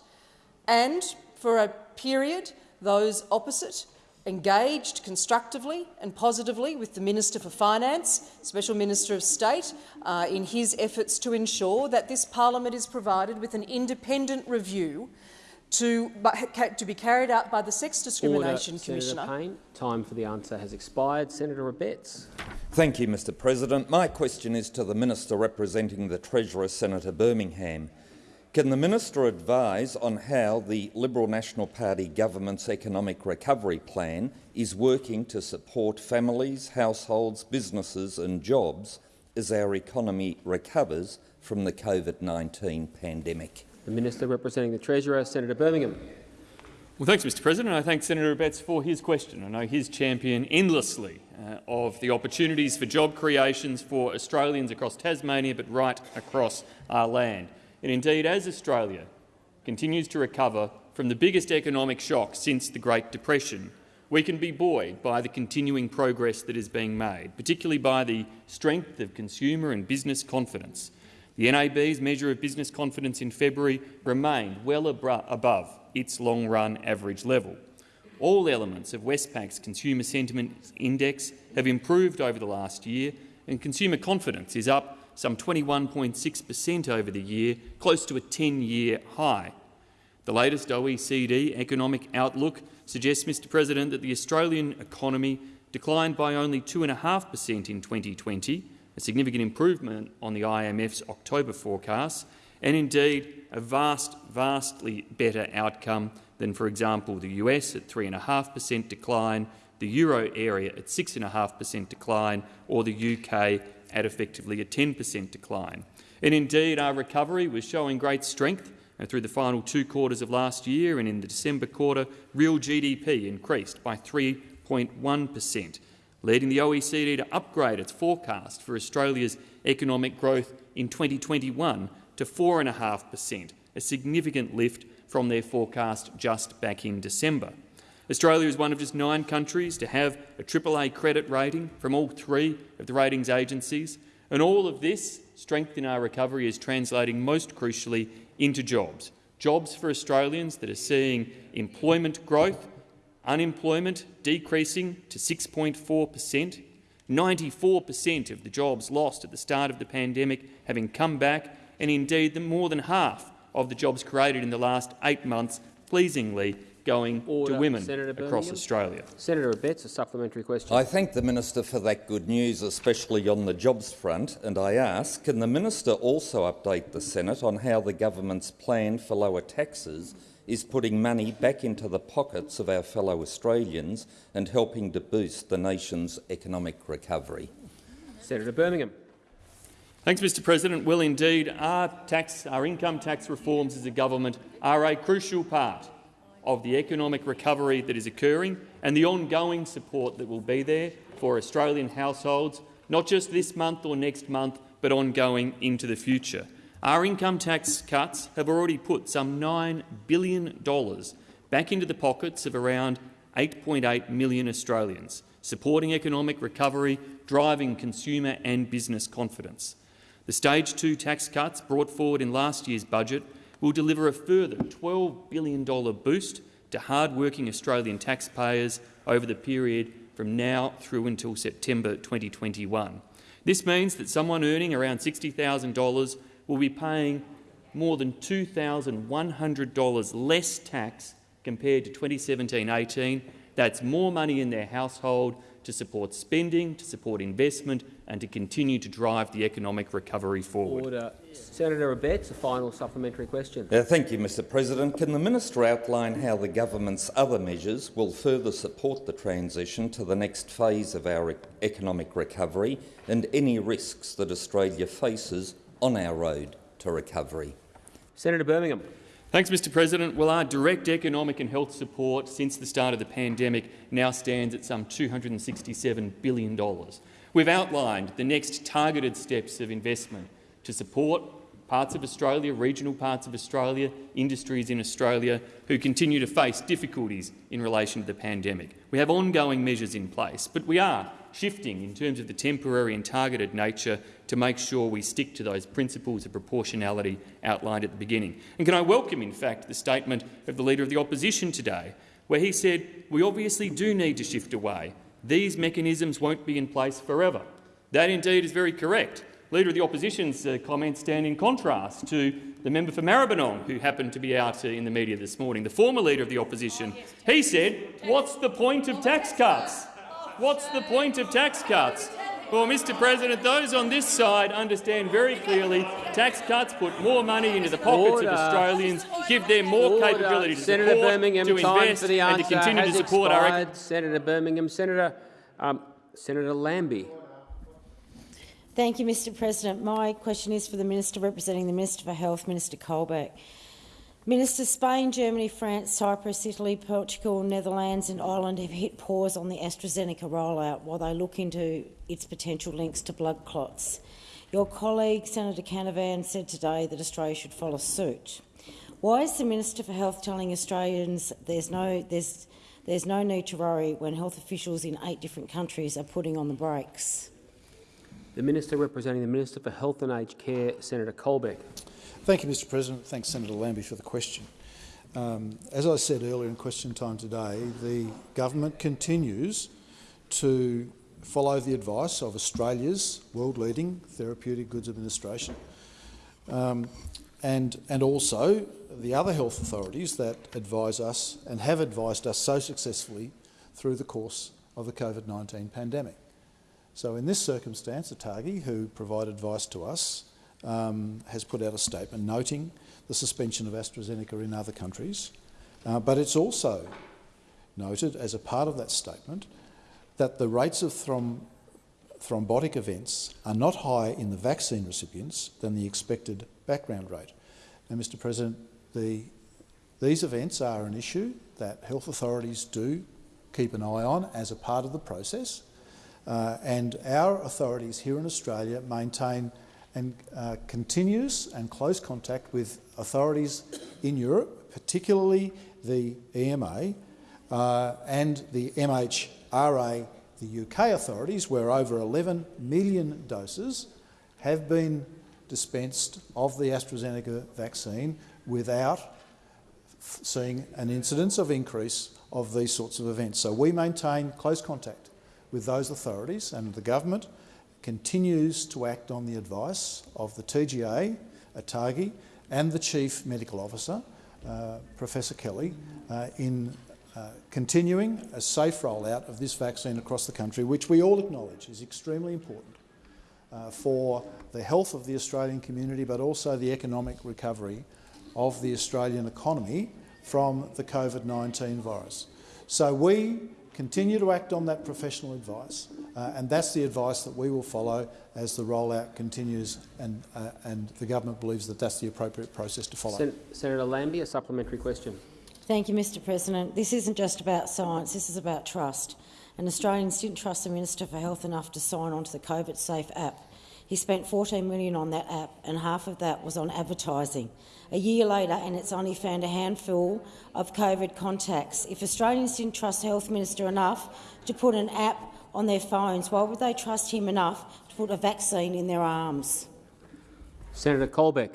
S6: And for a period, those opposite engaged constructively and positively with the Minister for Finance, Special Minister of State, uh, in his efforts to ensure that this parliament is provided with an independent review to, to be carried out by the Sex Discrimination
S2: Order,
S6: Commissioner.
S2: Senator Payne, time for the answer has expired. Senator Abetz.
S12: Thank you, Mr President. My question is to the Minister representing the Treasurer, Senator Birmingham. Can the Minister advise on how the Liberal National Party government's economic recovery plan is working to support families, households, businesses and jobs as our economy recovers from the COVID-19 pandemic?
S2: The Minister representing the Treasurer, Senator Birmingham.
S10: Well, thanks, Mr President. I thank Senator Abetz for his question. I know his champion endlessly uh, of the opportunities for job creations for Australians across Tasmania, but right across our land. And indeed, as Australia continues to recover from the biggest economic shock since the Great Depression, we can be buoyed by the continuing progress that is being made, particularly by the strength of consumer and business confidence. The NAB's measure of business confidence in February remained well above its long-run average level. All elements of Westpac's Consumer Sentiment Index have improved over the last year, and consumer confidence is up some 21.6 per cent over the year, close to a 10-year high. The latest OECD economic outlook suggests, Mr President, that the Australian economy declined by only 2.5 per cent in 2020, a significant improvement on the IMF's October forecast, and indeed a vast, vastly better outcome than, for example, the US at 3.5 per cent decline, the euro area at 6.5 per cent decline, or the UK at effectively a 10 per cent decline. And indeed, our recovery was showing great strength and through the final two quarters of last year, and in the December quarter, real GDP increased by 3.1 per cent, leading the OECD to upgrade its forecast for Australia's economic growth in 2021 to 4.5 per cent, a significant lift from their forecast just back in December. Australia is one of just nine countries to have a AAA credit rating from all three of the ratings agencies, and all of this strength in our recovery is translating most crucially into jobs. Jobs for Australians that are seeing employment growth unemployment decreasing to 6.4 per cent, 94 per cent of the jobs lost at the start of the pandemic having come back, and indeed more than half of the jobs created in the last eight months, pleasingly, going
S2: Order.
S10: to women
S2: Senator
S10: across
S2: Birmingham.
S10: Australia.
S2: Senator Abetz, a supplementary question.
S12: I thank the Minister for that good news, especially on the jobs front, and I ask, can the Minister also update the Senate on how the government's plan for lower taxes is putting money back into the pockets of our fellow Australians and helping to boost the nation's economic recovery?
S2: Senator Birmingham.
S10: Thanks, Mr President. Well, indeed, our, tax, our income tax reforms as a government are a crucial part of the economic recovery that is occurring and the ongoing support that will be there for Australian households, not just this month or next month, but ongoing into the future. Our income tax cuts have already put some $9 billion back into the pockets of around 8.8 million Australians, supporting economic recovery, driving consumer and business confidence. The Stage 2 tax cuts brought forward in last year's budget will deliver a further $12 billion boost to hard-working Australian taxpayers over the period from now through until September 2021. This means that someone earning around $60,000 will be paying more than $2,100 less tax compared to 2017-18. That's more money in their household to support spending, to support investment and to continue to drive the economic recovery forward.
S2: Order. Senator Abetz, a final supplementary question.
S12: Uh, thank you, Mr President. Can the minister outline how the government's other measures will further support the transition to the next phase of our economic recovery and any risks that Australia faces on our road to recovery.
S2: Senator Birmingham.
S10: Thanks, Mr President. Well, our direct economic and health support since the start of the pandemic now stands at some $267 billion. We've outlined the next targeted steps of investment to support parts of Australia, regional parts of Australia, industries in Australia who continue to face difficulties in relation to the pandemic. We have ongoing measures in place, but we are shifting in terms of the temporary and targeted nature to make sure we stick to those principles of proportionality outlined at the beginning. And can I welcome, in fact, the statement of the Leader of the Opposition today, where he said we obviously do need to shift away. These mechanisms won't be in place forever. That indeed is very correct. Leader of the Opposition's uh, comments stand in contrast to the member for Maribyrnong, who happened to be out uh, in the media this morning, the former Leader of the Opposition. He said, what's the point of tax cuts? What's the point of tax cuts? Well, Mr President, those on this side understand very clearly tax cuts put more money into the pockets
S2: Order.
S10: of Australians, give them more
S2: Order.
S10: capability to
S2: Senator
S10: support,
S2: Birmingham,
S10: to invest
S2: for the
S10: and to continue to support our
S2: expired. Senator Birmingham. Senator, um, Senator Lambie.
S13: Thank you, Mr President. My question is for the Minister representing the Minister for Health, Minister Colbeck. Minister, Spain, Germany, France, Cyprus, Italy, Portugal, Netherlands and Ireland have hit pause on the AstraZeneca rollout while they look into its potential links to blood clots. Your colleague, Senator Canavan, said today that Australia should follow suit. Why is the Minister for Health telling Australians there's no, there's, there's no need to worry when health officials in eight different countries are putting on the brakes?
S2: The Minister representing the Minister for Health and Aged Care, Senator Colbeck.
S4: Thank you, Mr President. Thanks, Senator Lambie, for the question. Um, as I said earlier in question time today, the government continues to follow the advice of Australia's world-leading Therapeutic Goods Administration um, and, and also the other health authorities that advise us and have advised us so successfully through the course of the COVID-19 pandemic. So in this circumstance, ATAGI, who provide advice to us, um, has put out a statement noting the suspension of AstraZeneca in other countries, uh, but it's also noted as a part of that statement that the rates of throm thrombotic events are not higher in the vaccine recipients than the expected background rate. Now, Mr President, the, these events are an issue that health authorities do keep an eye on as a part of the process, uh, and our authorities here in Australia maintain and uh, continuous and close contact with authorities in Europe, particularly the EMA uh, and the MHRA, the UK authorities, where over 11 million doses have been dispensed of the AstraZeneca vaccine without seeing an incidence of increase of these sorts of events. So we maintain close contact with those authorities and the government continues to act on the advice of the TGA, ATAGI and the Chief Medical Officer, uh, Professor Kelly, uh, in uh, continuing a safe rollout of this vaccine across the country, which we all acknowledge is extremely important uh, for the health of the Australian community but also the economic recovery of the Australian economy from the COVID-19 virus. So we continue to act on that professional advice uh, and that's the advice that we will follow as the rollout continues and, uh, and the government believes that that's the appropriate process to follow.
S2: Sen Senator Lambie, a supplementary question.
S13: Thank you, Mr President. This isn't just about science, this is about trust. And Australians didn't trust the Minister for Health enough to sign on to the COVID Safe app. He spent 14 million on that app and half of that was on advertising. A year later and it's only found a handful of COVID contacts. If Australians didn't trust the Health Minister enough to put an app on their phones, why would they trust him enough to put a vaccine in their arms?
S2: Senator Colbeck.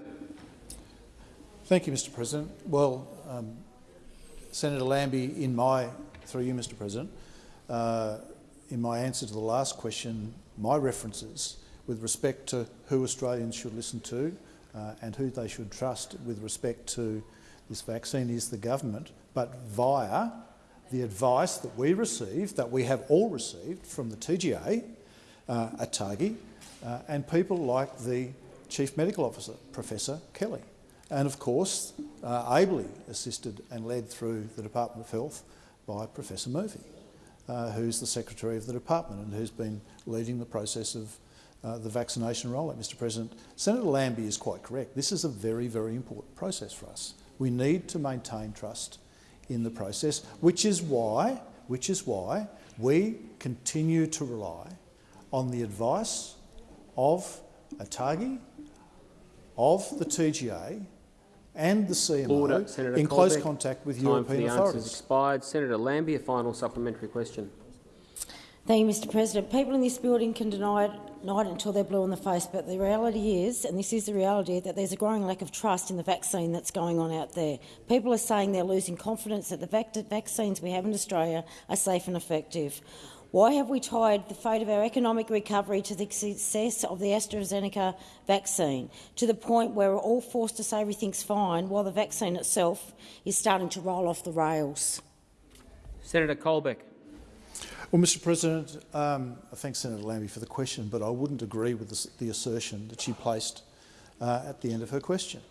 S4: Thank you, Mr President. Well, um, Senator Lambie, in my, through you, Mr President, uh, in my answer to the last question, my references with respect to who Australians should listen to uh, and who they should trust with respect to this vaccine is the government, but via the advice that we received, that we have all received from the TGA, uh, ATAGI, uh, and people like the Chief Medical Officer, Professor Kelly, and of course uh, ably assisted and led through the Department of Health by Professor Murphy, uh, who's the Secretary of the Department and who's been leading the process of uh, the vaccination rollout, Mr President. Senator Lambie is quite correct. This is a very, very important process for us. We need to maintain trust in the process, which is why, which is why we continue to rely on the advice of ATAGI, of the TGA and the CMO
S2: Order.
S4: In close contact with
S2: Time
S4: European
S2: for the
S4: authorities.
S2: expired. Senator Lambie, a final supplementary question.
S13: Thank you, Mr President. People in this building can deny it, it until they're blue in the face, but the reality is, and this is the reality, that there's a growing lack of trust in the vaccine that's going on out there. People are saying they're losing confidence that the vac vaccines we have in Australia are safe and effective. Why have we tied the fate of our economic recovery to the success of the AstraZeneca vaccine, to the point where we're all forced to say everything's fine while the vaccine itself is starting to roll off the rails?
S2: Senator Colbeck.
S4: Well, Mr President, um, I thank Senator Lambie for the question, but I wouldn't agree with the, assertion that she placed uh, at the end of her question.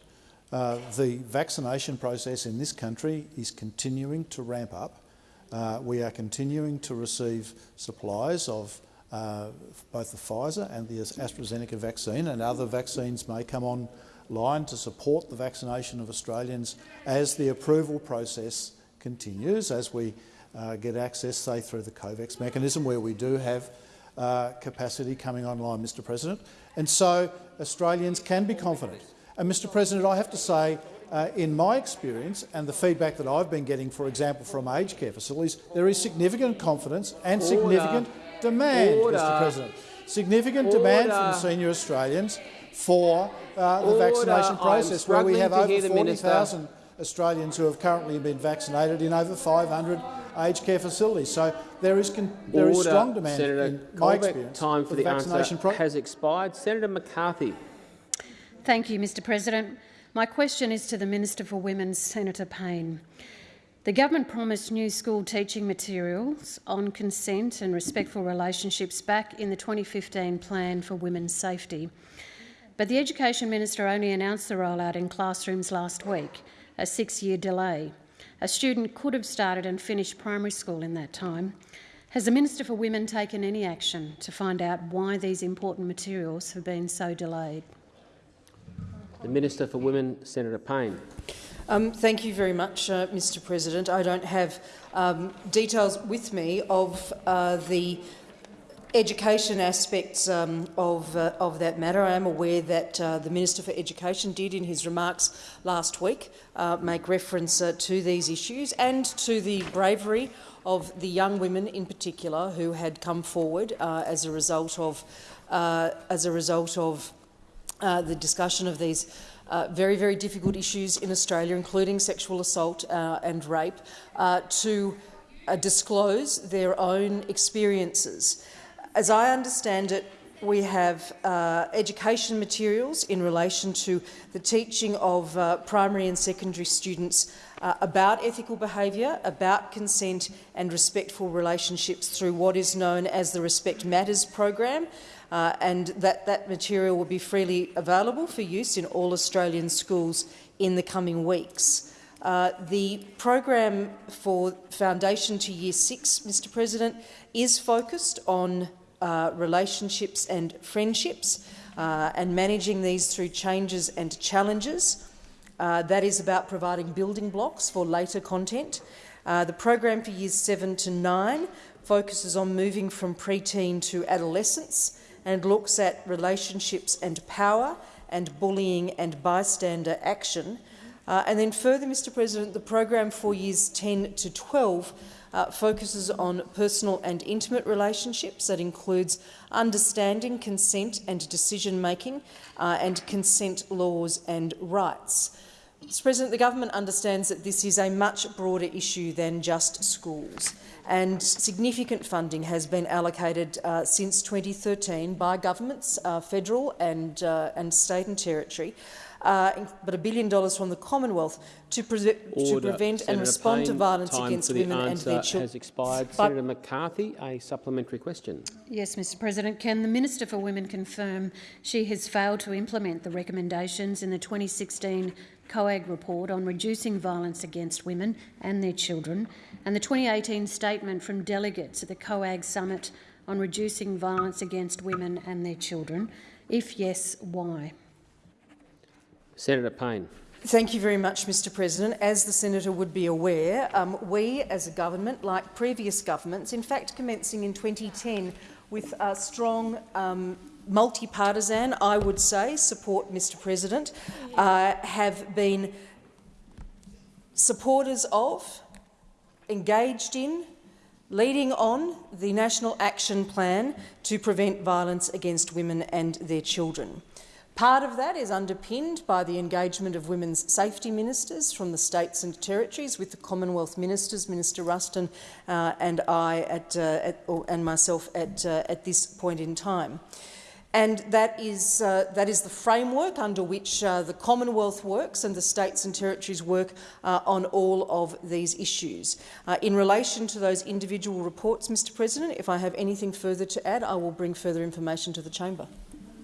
S4: Uh, the vaccination process in this country is continuing to ramp up. Uh, we are continuing to receive supplies of uh, both the Pfizer and the AstraZeneca vaccine, and other vaccines may come online to support the vaccination of Australians as the approval process continues, as we uh, get access, say, through the COVAX mechanism, where we do have uh, capacity coming online, Mr President. And so Australians can be confident. And, Mr President, I have to say, uh, in my experience and the feedback that I've been getting, for example, from aged care facilities, there is significant confidence and
S2: Order.
S4: significant demand,
S2: Order.
S4: Mr President. Significant demand from senior Australians for uh, the
S2: Order.
S4: vaccination process, where we have over 40,000 Australians who have currently been vaccinated in over 500 aged care facilities. So there is, con- there is
S2: Order.
S4: strong demand
S2: Senator
S4: in my experience
S2: time for the
S4: vaccination
S2: answer has expired. Senator McCarthy.
S14: Thank you, Mr President. My question is to the Minister for Women, Senator Payne. The government promised new school teaching materials on consent and respectful relationships back in the 2015 Plan for Women's Safety. But the Education Minister only announced the rollout in classrooms last week, a six-year delay. A student could have started and finished primary school in that time. Has the Minister for Women taken any action to find out why these important materials have been so delayed?
S2: The Minister for Women, Senator Payne.
S6: Um, thank you very much, uh, Mr President. I don't have um, details with me of uh, the education aspects um, of, uh, of that matter. I am aware that uh, the Minister for Education did, in his remarks last week, uh, make reference uh, to these issues and to the bravery of the young women in particular who had come forward uh, as a result of, uh, as a result of the discussion of these uh, very, very difficult issues in Australia, including sexual assault uh, and rape, uh, to disclose their own experiences. As I understand it, we have uh, education materials in relation to the teaching of uh, primary and secondary students uh, about ethical behaviour, about consent and respectful relationships through what is known as the Respect Matters program, uh, and that, that material will be freely available for use in all Australian schools in the coming weeks. Uh, the program for Foundation to Year 6, Mr President, is focused on uh, relationships and friendships uh, and managing these through changes and challenges. Uh, that is about providing building blocks for later content. Uh, the program for years 7 to 9 focuses on moving from preteen to adolescence and looks at relationships and power and bullying and bystander action. Uh, and then further, Mr President, the program for years 10 to 12 uh, focuses on personal and intimate relationships. That includes understanding consent and decision-making uh, and consent laws and rights. Mr President, the government understands that this is a much broader issue than just schools, and significant funding has been allocated uh, since 2013 by governments, uh, federal and, uh, and state and territory, uh, but a billion dollars from the Commonwealth to, pre to prevent
S2: Senator
S6: and respond to violence against women and their children.
S2: has expired.
S6: But-
S2: Senator McCarthy, a supplementary question.
S14: Yes, Mr President. Can the Minister for Women confirm she has failed to implement the recommendations in the 2016 COAG report on reducing violence against women and their children and the 2018 statement from delegates at the COAG summit on reducing violence against women and their children? If yes, why?
S2: Senator Payne.
S6: Thank you very much, Mr President. As the senator would be aware, um, we as a government, like previous governments, in fact commencing in 2010 with a strong um, multi-partisan, I would say, support, Mr President, uh, have been supporters of, engaged in, leading on the National Action Plan to prevent violence against women and their children. Part of that is underpinned by the engagement of women's safety ministers from the states and territories with the Commonwealth ministers, Minister Ruston uh, and I at, uh, at, and myself at, uh, at this point in time. And that is, uh, that is the framework under which uh, the Commonwealth works and the states and territories work uh, on all of these issues. In relation to those individual reports, Mr President, if I have anything further to add, I will bring further information to the chamber.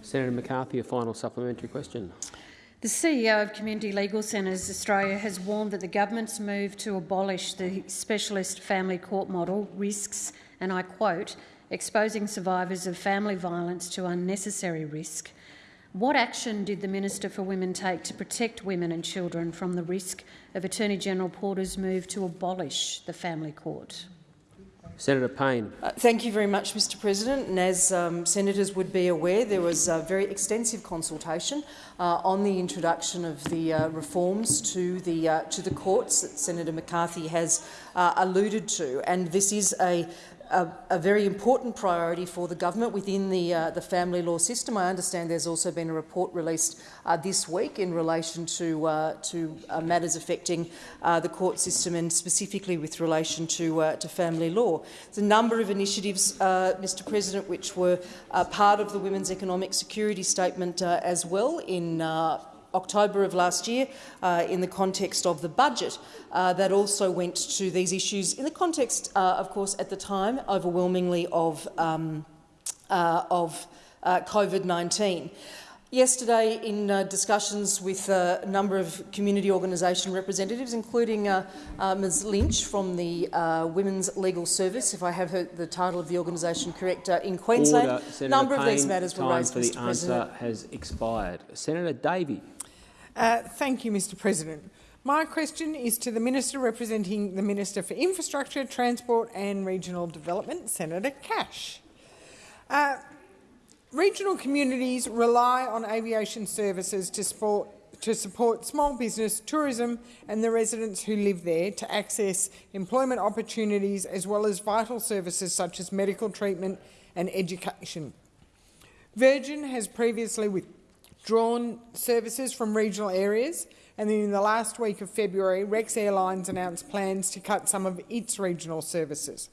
S2: Senator McCarthy, a final supplementary question.
S14: The CEO of Community Legal Centres Australia has warned that the government's move to abolish the specialist family court model risks, and I quote, exposing survivors of family violence to unnecessary risk. What action did the Minister for Women take to protect women and children from the risk of Attorney General Porter's move to abolish the family court?
S2: Senator Payne.
S6: Uh, thank you very much, Mr President. And as um, senators would be aware, there was a very extensive consultation uh, on the introduction of the uh, reforms to the, uh, to the courts that Senator McCarthy has uh, alluded to. And this is a a, a, very important priority for the government within the, uh, the family law system. I understand there's also been a report released uh, this week in relation to, uh, to uh, matters affecting uh, the court system and specifically with relation to, uh, to family law. There's a number of initiatives, Mr President, which were part of the Women's Economic Security Statement as well in October of last year uh, in the context of the budget uh, that also went to these issues in the context, uh, of course, at the time, overwhelmingly of, um, uh, of uh, COVID-19. Yesterday, in uh, discussions with a number of community organisation representatives, including Ms Lynch from the uh, Women's Legal Service, if I have her, the title of the organisation correct, uh, in Queensland, a number
S2: Payne,
S6: of these matters were raised, Time
S2: for
S6: Mr
S2: the
S6: President.
S2: answer has expired. Senator Davey.
S15: Uh, thank you, Mr President. My question is to the Minister representing the Minister for Infrastructure, Transport and Regional Development, Senator Cash. Uh, regional communities rely on aviation services to support, to support small business, tourism and the residents who live there to access employment opportunities as well as vital services such as medical treatment and education. Virgin has previously with drawn services from regional areas, and then in the last week of February, Rex Airlines announced plans to cut some of its regional services.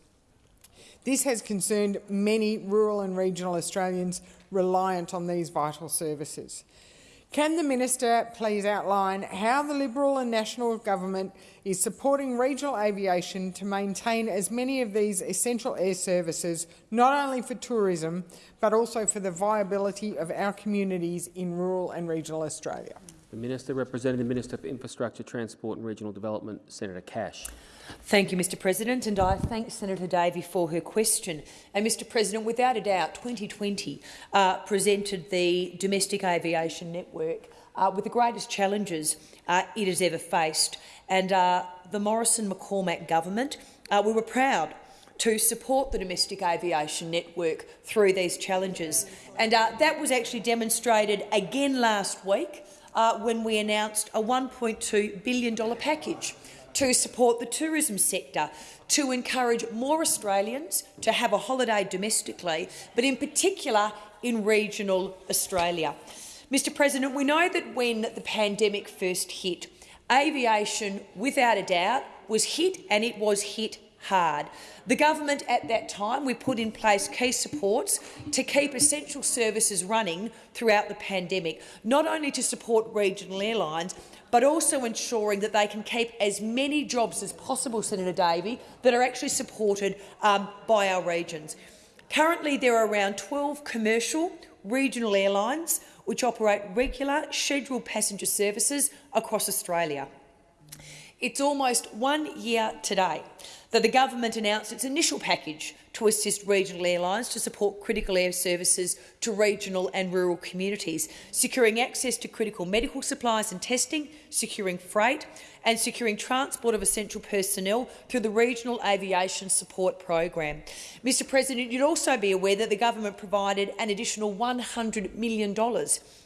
S15: This has concerned many rural and regional Australians reliant on these vital services. Can the minister please outline how the Liberal and National Government is supporting regional aviation to maintain as many of these essential air services, not only for tourism, but also for the viability of our communities in rural and regional Australia?
S2: The Minister representing the Minister for Infrastructure, Transport and Regional Development, Senator Cash.
S16: Thank you, Mr President, and I thank Senator Davey for her question. And, Mr President, without a doubt, 2020 uh, presented the domestic aviation network uh, with the greatest challenges uh, it has ever faced. And uh, the Morrison-McCormack government, uh, we were proud to support the domestic aviation network through these challenges. And uh, that was actually demonstrated again last week Uh, when we announced a $1.2 billion package to support the tourism sector, to encourage more Australians to have a holiday domestically, but in particular in regional Australia. Mr President, we know that when the pandemic first hit, aviation, without a doubt, was hit and it was hit hard. The government at that time, we put in place key supports to keep essential services running throughout the pandemic, not only to support regional airlines, but also ensuring that they can keep as many jobs as possible, Senator Davey, that are actually supported um, by our regions. Currently, there are around 12 commercial regional airlines which operate regular scheduled passenger services across Australia. It's almost one year today that the government announced its initial package to assist regional airlines to support critical air services to regional and rural communities, securing access to critical medical supplies and testing, securing freight and securing transport of essential personnel through the Regional Aviation Support Program. Mr President, you'd also be aware that the government provided an additional $100 million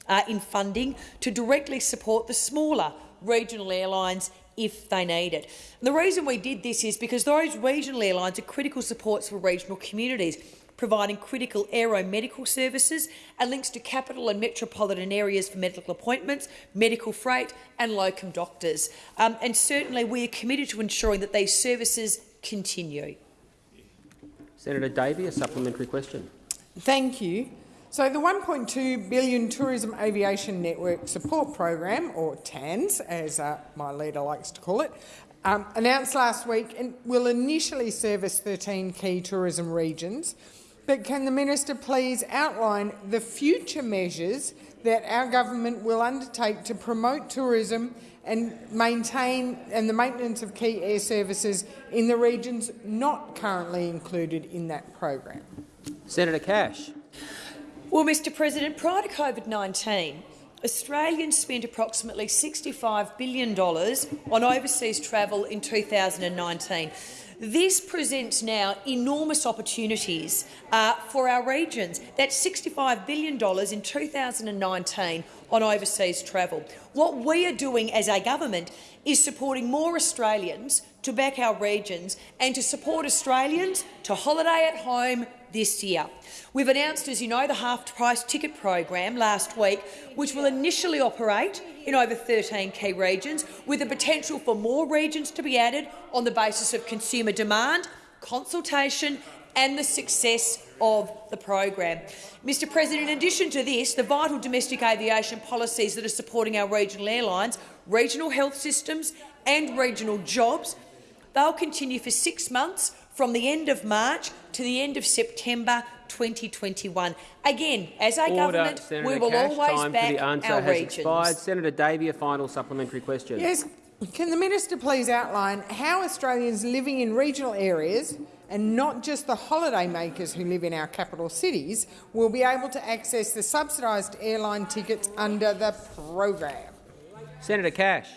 S16: uh, in funding to directly support the smaller regional airlines if they need it. And the reason we did this is because those regional airlines are critical supports for regional communities, providing critical aeromedical services and links to capital and metropolitan areas for medical appointments, medical freight and locum doctors. Um, and certainly we are committed to ensuring that these services continue.
S2: Senator Davey, a supplementary question.
S15: Thank you. So the 1.2 billion Tourism Aviation Network Support Program, or TANS, as uh, my leader likes to call it, um, announced last week and will initially service 13 key tourism regions. But can the minister please outline the future measures that our government will undertake to promote tourism and maintain and the maintenance of key air services in the regions not currently included in that program?
S2: Senator Cash.
S16: Well, Mr President, prior to COVID-19, Australians spent approximately $65 billion on overseas travel in 2019. This presents now enormous opportunities uh, for our regions. That's $65 billion in 2019 on overseas travel. What we are doing as a government is supporting more Australians to back our regions and to support Australians to holiday at home this year. We've announced, as you know, the half-price ticket program last week, which will initially operate in over 13 key regions, with the potential for more regions to be added on the basis of consumer demand, consultation and the success of the program. Mr President, in addition to this, the vital domestic aviation policies that are supporting our regional airlines, regional health systems and regional jobs, they'll continue for six months from the end of March to the end of September 2021. Again, as a
S2: Order,
S16: government,
S2: Senator
S16: we will
S2: Cash.
S16: always
S2: Time
S16: back
S2: for the answer
S16: our
S2: has
S16: regions.
S2: expired. Senator Davey, a final supplementary question.
S15: Yes. Can the minister please outline how Australians living in regional areas and not just the holidaymakers who live in our capital cities will be able to access the subsidised airline tickets under the program?
S2: Senator Cash.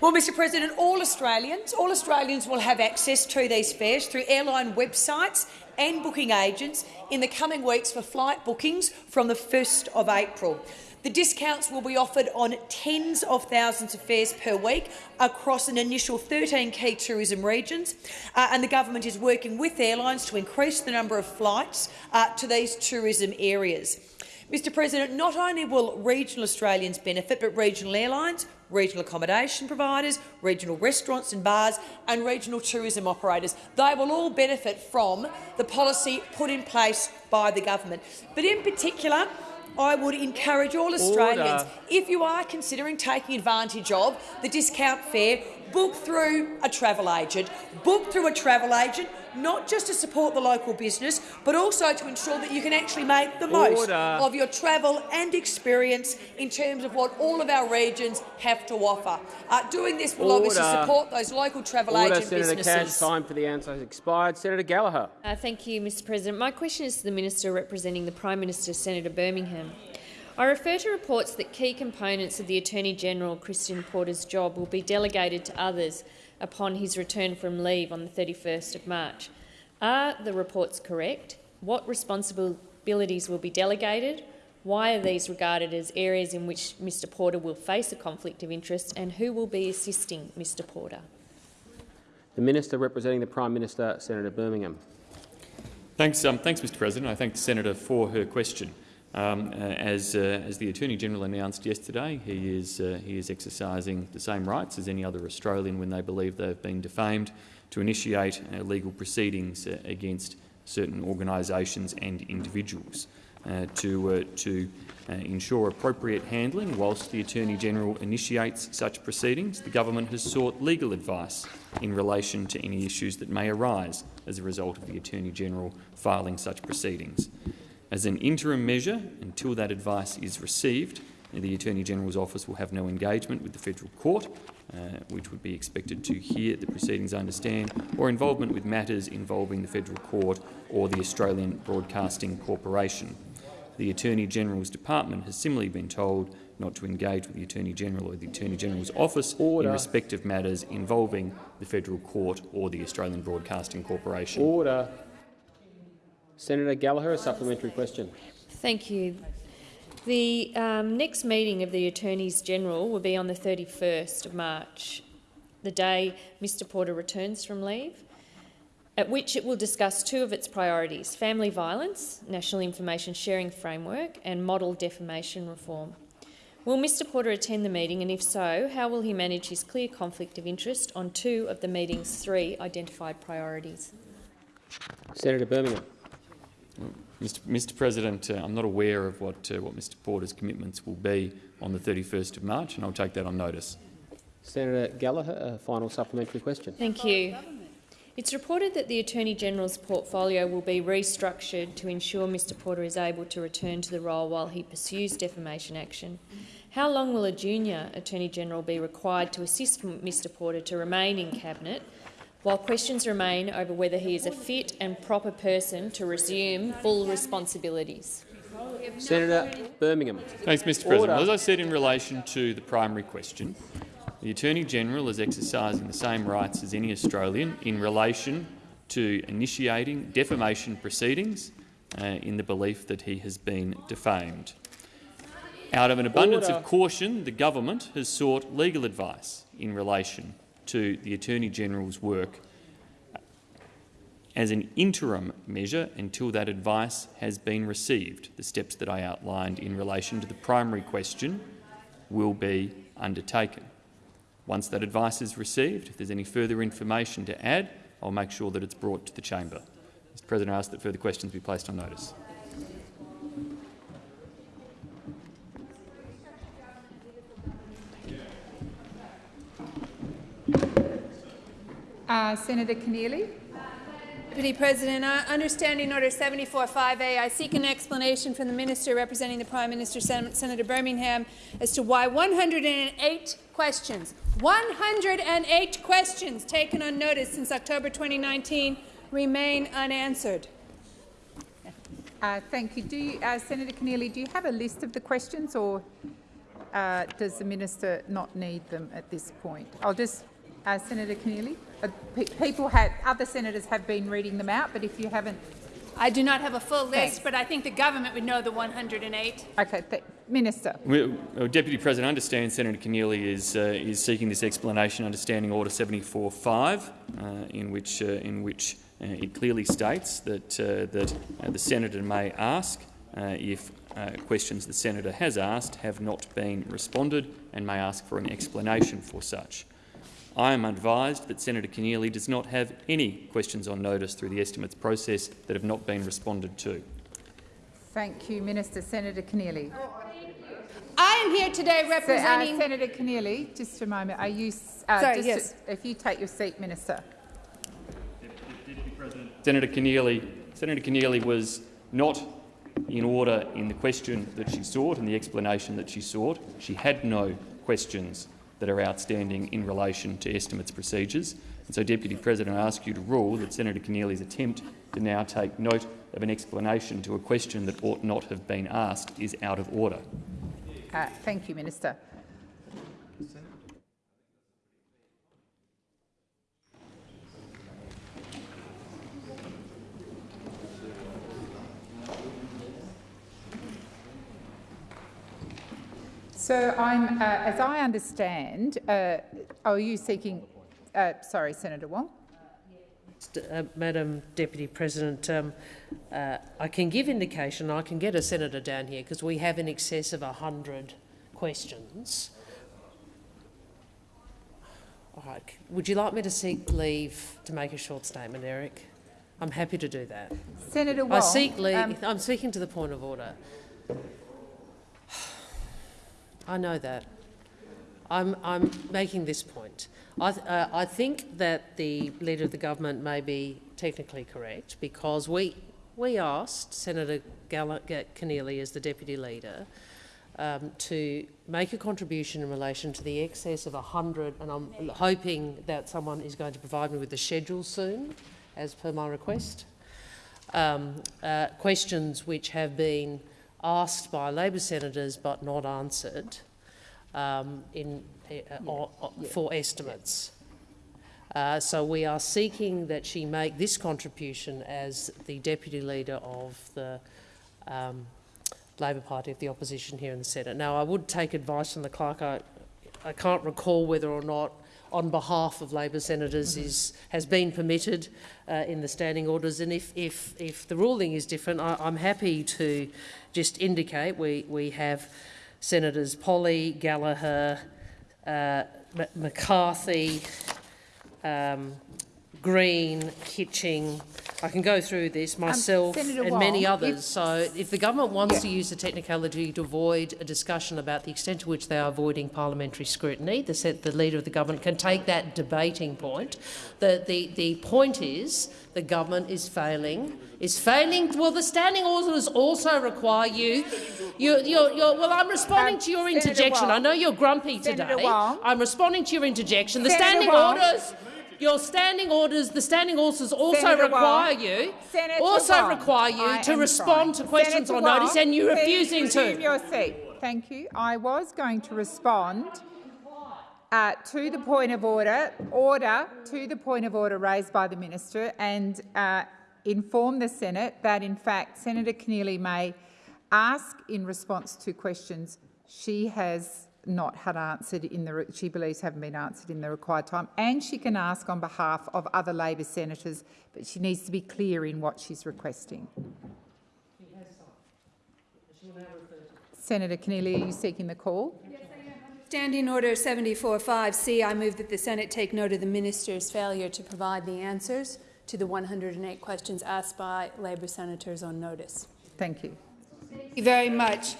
S16: Well, Mr President, all Australians, all Australians will have access to these fares through airline websites and booking agents in the coming weeks for flight bookings from the 1st of April. The discounts will be offered on tens of thousands of fares per week across an initial 13 key tourism regions, uh, and the government is working with airlines to increase the number of flights uh, to these tourism areas. Mr President, not only will regional Australians benefit, but regional airlines, regional accommodation providers, regional restaurants and bars and regional tourism operators. They will all benefit from the policy put in place by the government. But in particular, I would encourage all Australians,
S2: Order.
S16: if you are considering taking advantage of the discount fare, book through a travel agent. Book through a travel agent, not just to support the local business, but also to ensure that you can actually make the most of your travel and experience in terms of what all of our regions have to offer. Uh, doing this will obviously support those local travel
S2: Order,
S16: agent
S2: Senator
S16: businesses.
S2: Cash. Time for the answer has expired. Senator Gallagher.
S17: Uh, thank you, Mr President. My question is to the Minister representing the Prime Minister, Senator Birmingham. I refer to reports that key components of the Attorney-General Christian Porter's job will be delegated to others upon his return from leave on the 31st of March. Are the reports correct? What responsibilities will be delegated? Why are these regarded as areas in which Mr Porter will face a conflict of interest, and who will be assisting Mr Porter?
S2: The Minister representing the Prime Minister, Senator Birmingham.
S10: Thanks, um, thanks, Mr. President. I thank the senator for her question. Um, uh, as, uh, as the Attorney General announced yesterday, he is, uh, he is exercising the same rights as any other Australian when they believe they have been defamed to initiate uh, legal proceedings uh, against certain organisations and individuals. Uh, to, to ensure appropriate handling whilst the Attorney-General initiates such proceedings, the government has sought legal advice in relation to any issues that may arise as a result of the Attorney-General filing such proceedings. As an interim measure, until that advice is received, the Attorney-General's office will have no engagement with the federal court, uh, which would be expected to hear the proceedings I understand, or involvement with matters involving the federal court or the Australian Broadcasting Corporation. The Attorney-General's department has similarly been told not to engage with the Attorney-General or the Attorney-General's office Order. in respect of matters involving the federal court or the Australian Broadcasting Corporation.
S2: Order. Senator Gallagher, a supplementary question.
S17: Thank you. The um, next meeting of the Attorneys General will be on the 31st of March, the day Mr Porter returns from leave, at which it will discuss two of its priorities, family violence, National Information Sharing Framework and model defamation reform. Will Mr Porter attend the meeting and if so, how will he manage his clear conflict of interest on two of the meeting's three identified priorities?
S2: Senator Birmingham.
S10: Mr. Mr. President, uh, I'm not aware of what, uh, what Mr Porter's commitments will be on the 31st of March, and I'll take that on notice.
S2: Senator Gallagher, a final supplementary question.
S17: Thank you. It's reported that the Attorney-General's portfolio will be restructured to ensure Mr Porter is able to return to the role while he pursues defamation action. How long will a junior Attorney-General be required to assist Mr Porter to remain in Cabinet while questions remain over whether he is a fit and proper person to resume full responsibilities.
S2: Senator Birmingham.
S10: Thanks, Mr President. Order. As I said in relation to the primary question, the Attorney-General is exercising the same rights as any Australian in relation to initiating defamation proceedings uh, in the belief that he has been defamed. Out of an abundance Order. of caution, the government has sought legal advice in relation to the Attorney-General's work as an interim measure until that advice has been received. The steps that I outlined in relation to the primary question will be undertaken. Once that advice is received, if there's any further information to add, I'll make sure that it's brought to the chamber. Mr President, I ask that further questions be placed on notice.
S18: Uh, Senator Keneally.
S1: Deputy President, uh, understanding Order 74.5a, I seek an explanation from the Minister representing the Prime Minister, Sen Senator Birmingham, as to why 108 questions, 108 questions taken on notice since October 2019 remain unanswered.
S18: Uh, thank you. Do you, uh, Senator Keneally, do you have a list of the questions or uh, does the Minister not need them at this point? I'll just uh, Senator Keneally. Uh, people had, other senators have been reading them out, but if you haven't...
S1: I do not have a full list, Thanks. but I think the government would know the 108.
S18: Okay, Minister.
S10: Well, Deputy President, I understand Senator Keneally is, uh, is seeking this explanation under Standing Order 74.5, uh, in which, uh, in which uh, it clearly states that, uh, that the senator may ask if questions the senator has asked have not been responded and may ask for an explanation for such. I am advised that Senator Keneally does not have any questions on notice through the estimates process that have not been responded to.
S18: Thank you, Minister. Senator Keneally.
S1: I am here today representing...
S18: So, uh, Senator Keneally, just a moment. Are you... Uh,
S1: Sorry, yes.
S18: if you take your seat, Minister.
S10: Senator Keneally, Senator Keneally was not in order in the question that she sought and the explanation that she sought. She had no questions that are outstanding in relation to estimates procedures. And so, Deputy President, I ask you to rule that Senator Keneally's attempt to now take note of an explanation to a question that ought not have been asked is out of order.
S18: Uh, thank you, Minister. So I'm, uh, as I understand, uh, are you seeking, uh, sorry, Senator Wong?
S19: Uh, Madam Deputy President, um, uh, I can give indication, I can get a senator down here because we have in excess of 100 questions. All right. Would you like me to seek leave to make a short statement, Eric? I'm happy to do that.
S18: Senator Wong.
S19: I seek leave. Um, I'm speaking to the point of order. I know that. I'm, I'm making this point. I, th uh, I think that the Leader of the Government may be technically correct because we, we asked Senator Keneally as the Deputy Leader um, to make a contribution in relation to the excess of 100, and I'm hoping that someone is going to provide me with the schedule soon, as per my request. Um, uh, questions which have been asked by Labor senators but not answered um, in, uh, yeah. for estimates. Uh, so we are seeking that she make this contribution as the deputy leader of the um, Labor Party of the opposition here in the Senate. Now, I would take advice from the clerk. I, I can't recall whether or not on behalf of Labor senators is, has been permitted uh, in the standing orders. And if, if, if the ruling is different, I, am happy to just indicate we, we have Senators Polly, Gallagher, uh, McCarthy, um, Green, Kitching. I can go through this um, myself um, and Wong, many others. If, so if the government wants yeah. to use the technicality to avoid a discussion about the extent to which they are avoiding parliamentary scrutiny, the, the leader of the government can take that debating point. The, the, the point is the government is failing is failing. Well, the standing orders also require you. you you're, you're, well, I'm responding to your interjection. I know you're grumpy today. I'm responding to your interjection. The standing orders. Your standing orders, the standing orders also Senator require you, Senator also require you I to respond trying. to questions Senator on notice, and you're refusing to.
S18: your seat. Thank you. I was going to respond uh, to the point of order, order to the point of order raised by the minister, and uh, inform the Senate that, in fact, Senator Keneally may ask in response to questions she has not had answered in the she believes haven't been answered in the required time, and she can ask on behalf of other Labor senators, but she needs to be clear in what she's requesting. Senator Keneally, are you seeking the call? Yes,
S1: Standing Order 74.5c, I move that the Senate take note of the minister's failure to provide the answers to the 108 questions asked by Labor senators on notice.
S18: Thank you.
S1: Thank you very much.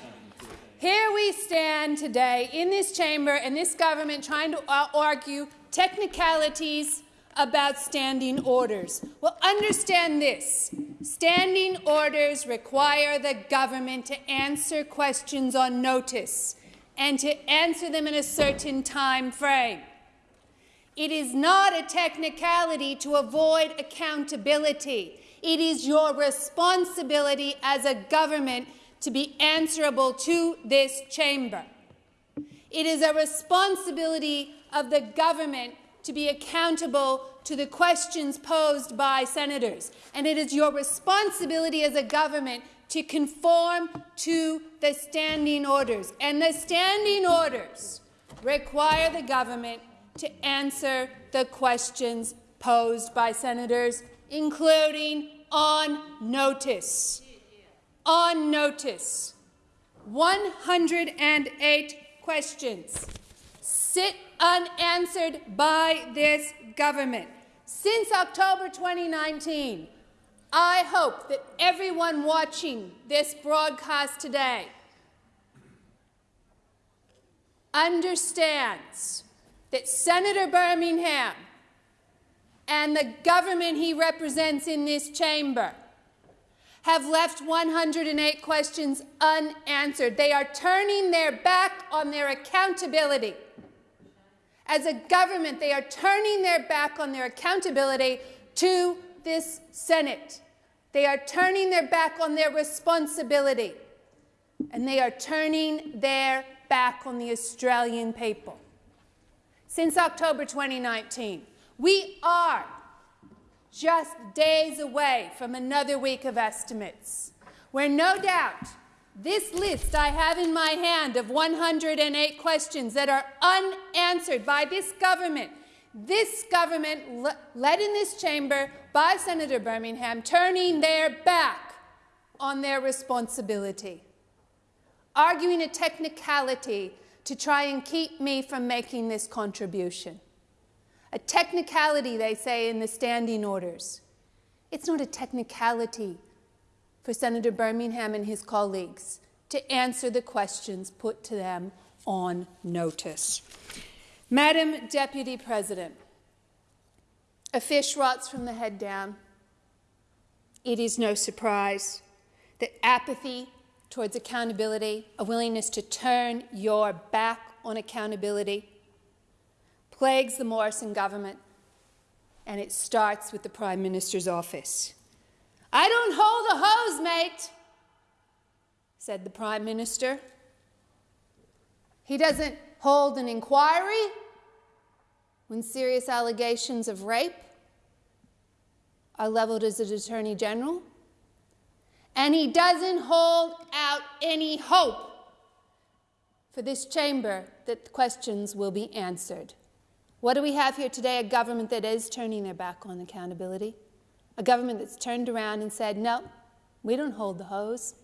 S1: Here we stand today in this chamber and this government trying to uh, argue technicalities about standing orders. Well, understand this. Standing orders require the government to answer questions on notice and to answer them in a certain time frame. It is not a technicality to avoid accountability. It is your responsibility as a government to be answerable to this chamber. It is a responsibility of the government to be accountable to the questions posed by senators. And it is your responsibility as a government to conform to the standing orders. And the standing orders require the government to answer the questions posed by senators, including on notice. On notice. 108 questions sit unanswered by this government. Since October 2019, I hope that everyone watching this broadcast today understands that Senator Birmingham and the government he represents in this chamber have left 108 questions unanswered. They are turning their back on their accountability. As a government, they are turning their back on their accountability to this Senate. They are turning their back on their responsibility. And they are turning their back on the Australian people since October 2019. We are just days away from another week of estimates, where no doubt this list I have in my hand of 108 questions that are unanswered by this government, this government led in this chamber by Senator Birmingham, turning their back on their responsibility, arguing a technicality to try and keep me from making this contribution. A technicality, they say in the standing orders. It's not a technicality for Senator Birmingham and his colleagues to answer the questions put to them on notice. Madam Deputy President, a fish rots from the head down. It is no surprise that apathy towards accountability, a willingness to turn your back on accountability, plagues the Morrison government, and it starts with the Prime Minister's office. I don't hold a hose, mate, said the Prime Minister. He doesn't hold an inquiry when serious allegations of rape are leveled as an Attorney General. And he doesn't hold out any hope for this chamber that questions will be answered. What do we have here today? A government that is turning their back on accountability. A government that's turned around and said, no, we don't hold the hose.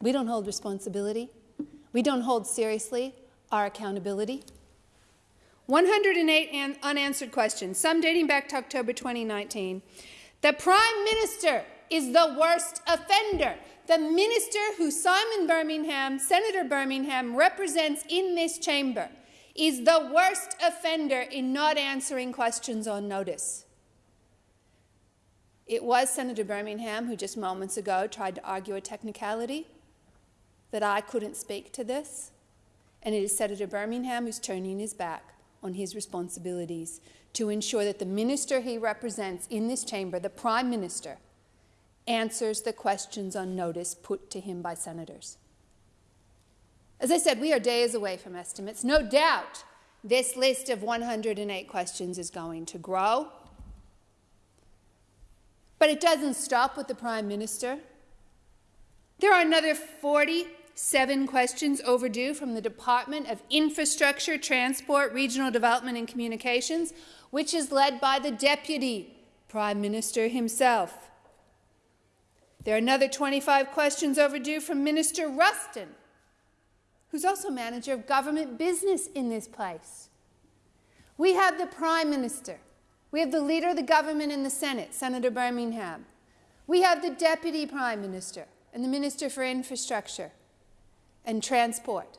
S1: We don't hold responsibility. We don't hold seriously our accountability. 108 unanswered questions, some dating back to October 2019. The Prime Minister is the worst offender. The minister who Simon Birmingham, Senator Birmingham, represents in this chamber is the worst offender in not answering questions on notice. It was Senator Birmingham who just moments ago tried to argue a technicality that I couldn't speak to this, and it is Senator Birmingham who's turning his back on his responsibilities to ensure that the minister he represents in this chamber, the Prime Minister, answers the questions on notice put to him by senators. As I said, we are days away from estimates. No doubt this list of 108 questions is going to grow. But it doesn't stop with the Prime Minister. There are another 47 questions overdue from the Department of Infrastructure, Transport, Regional Development and Communications, which is led by the Deputy Prime Minister himself. There are another 25 questions overdue from Minister Ruston, who's also manager of government business in this place. We have the Prime Minister. We have the Leader of the government in the Senate, Senator Birmingham. We have the Deputy Prime Minister and the Minister for Infrastructure and Transport.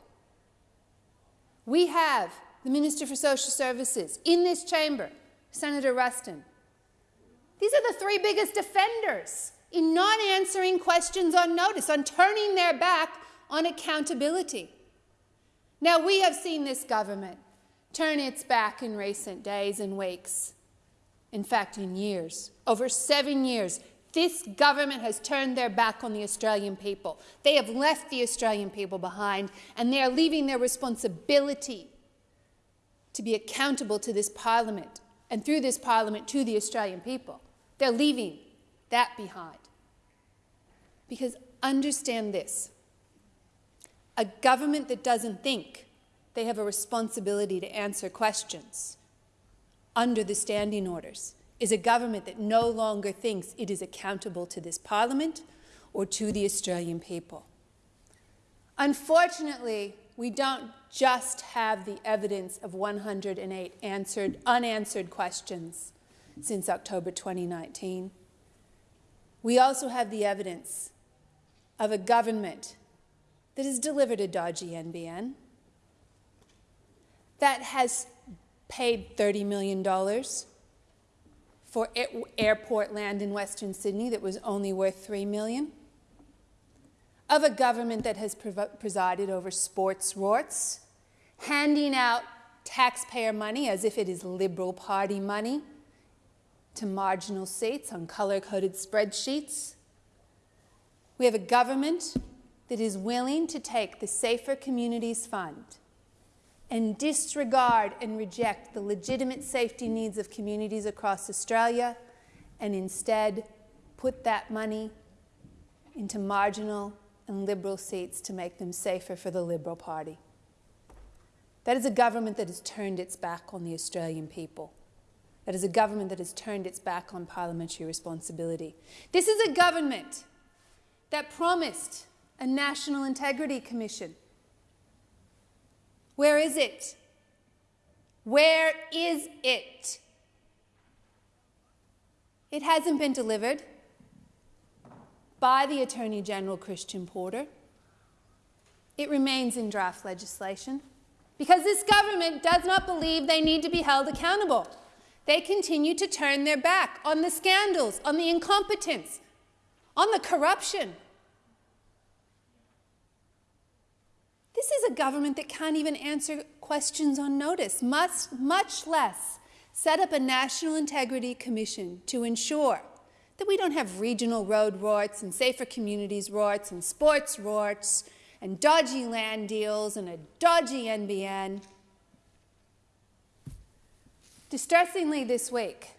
S1: We have the Minister for Social Services in this chamber, Senator Ruston. These are the three biggest offenders in not answering questions on notice, on turning their back on accountability. Now, we have seen this government turn its back in recent days and weeks. In fact, in years. Over seven years, this government has turned their back on the Australian people. They have left the Australian people behind, and they are leaving their responsibility to be accountable to this parliament, and through this parliament to the Australian people. They're leaving that behind. Because understand this a government that doesn't think they have a responsibility to answer questions under the standing orders is a government that no longer thinks it is accountable to this parliament or to the Australian people. Unfortunately, we don't just have the evidence of 108 answered, unanswered questions since October 2019. We also have the evidence of a government that has delivered a dodgy NBN, that has paid $30 million for airport land in Western Sydney that was only worth 3 million, of a government that has presided over sports rorts, handing out taxpayer money as if it is Liberal Party money to marginal seats on color-coded spreadsheets. We have a government that is willing to take the Safer Communities Fund and disregard and reject the legitimate safety needs of communities across Australia and instead put that money into marginal and Liberal seats to make them safer for the Liberal Party. That is a government that has turned its back on the Australian people. That is a government that has turned its back on parliamentary responsibility. This is a government that promised a National Integrity Commission. Where is it? Where is it? It hasn't been delivered by the Attorney General Christian Porter. It remains in draft legislation because this government does not believe they need to be held accountable. They continue to turn their back on the scandals, on the incompetence, on the corruption. This is a government that can't even answer questions on notice, much, much less set up a National Integrity Commission to ensure that we don't have regional road rorts and safer communities rorts and sports rorts and dodgy land deals and a dodgy NBN. Distressingly this week,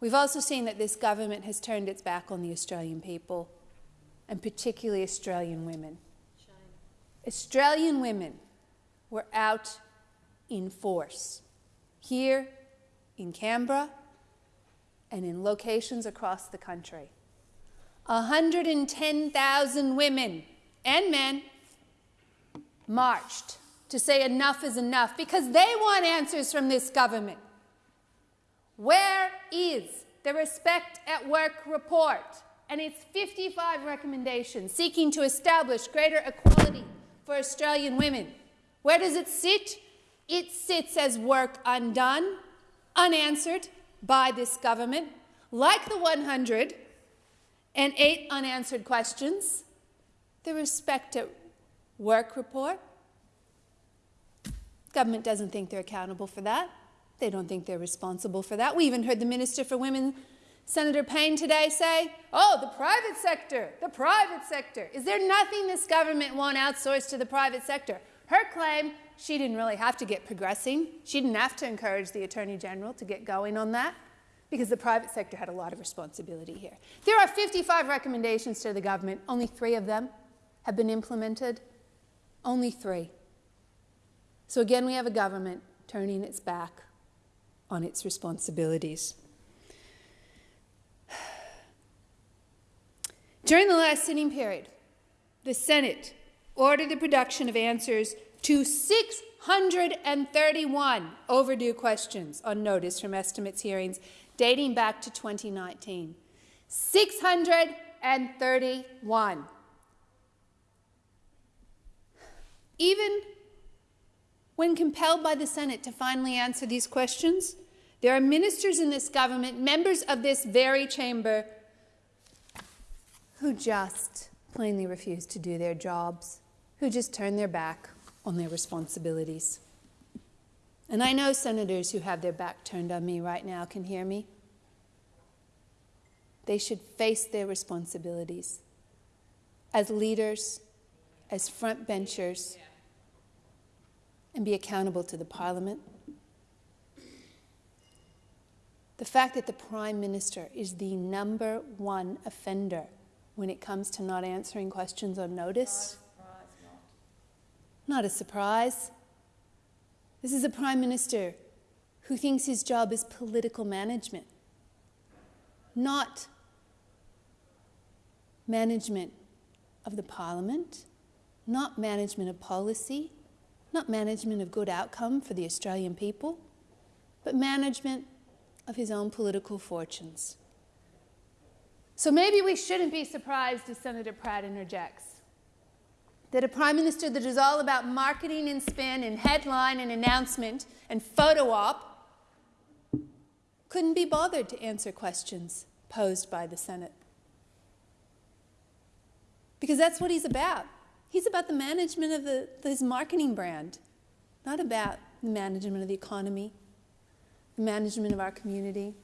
S1: we've also seen that this government has turned its back on the Australian people, and particularly Australian women. Australian women were out in force, here in Canberra and in locations across the country. 110,000 women and men marched to say enough is enough because they want answers from this government. Where is the Respect at Work report and its 55 recommendations seeking to establish greater equality for Australian women? Where does it sit? It sits as work undone, unanswered by this government, like the 108 unanswered questions, the Respect at Work report. Government doesn't think they're accountable for that. They don't think they're responsible for that. We even heard the Minister for Women, Senator Payne, today say, oh, the private sector, the private sector. Is there nothing this government won't outsource to the private sector? Her claim, she didn't really have to get progressing. She didn't have to encourage the Attorney General to get going on that because the private sector had a lot of responsibility here. There are 55 recommendations to the government. Only three of them have been implemented. Only three. So again, we have a government turning its back on its responsibilities. During the last sitting period, the Senate ordered the production of answers to 631 overdue questions on notice from estimates hearings dating back to 2019. 631. Even when compelled by the Senate to finally answer these questions, there are ministers in this government, members of this very chamber, who just plainly refuse to do their jobs, who just turn their back on their responsibilities. And I know senators who have their back turned on me right now can hear me. They should face their responsibilities as leaders, as front benchers and be accountable to the Parliament. The fact that the Prime Minister is the number one offender when it comes to not answering questions on notice. Not a surprise. This is a Prime Minister who thinks his job is political management, not management of the Parliament, not management of policy, not management of good outcome for the Australian people, but management of his own political fortunes. So maybe we shouldn't be surprised as Senator Pratt interjects that a Prime Minister that is all about marketing and spin and headline and announcement and photo op couldn't be bothered to answer questions posed by the Senate. Because that's what he's about. He's about the management of the, his marketing brand, not about the management of the economy, the management of our community,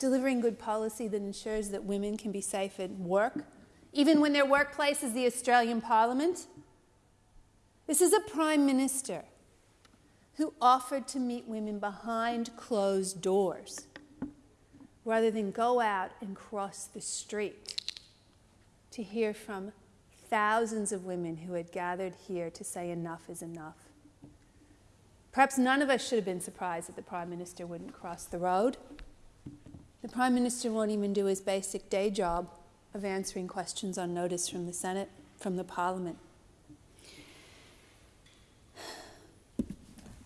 S1: delivering good policy that ensures that women can be safe at work, even when their workplace is the Australian Parliament. This is a Prime Minister who offered to meet women behind closed doors rather than go out and cross the street to hear from thousands of women who had gathered here to say enough is enough. Perhaps none of us should have been surprised that the Prime Minister wouldn't cross the road. The Prime Minister won't even do his basic day job of answering questions on notice from the Senate, from the Parliament.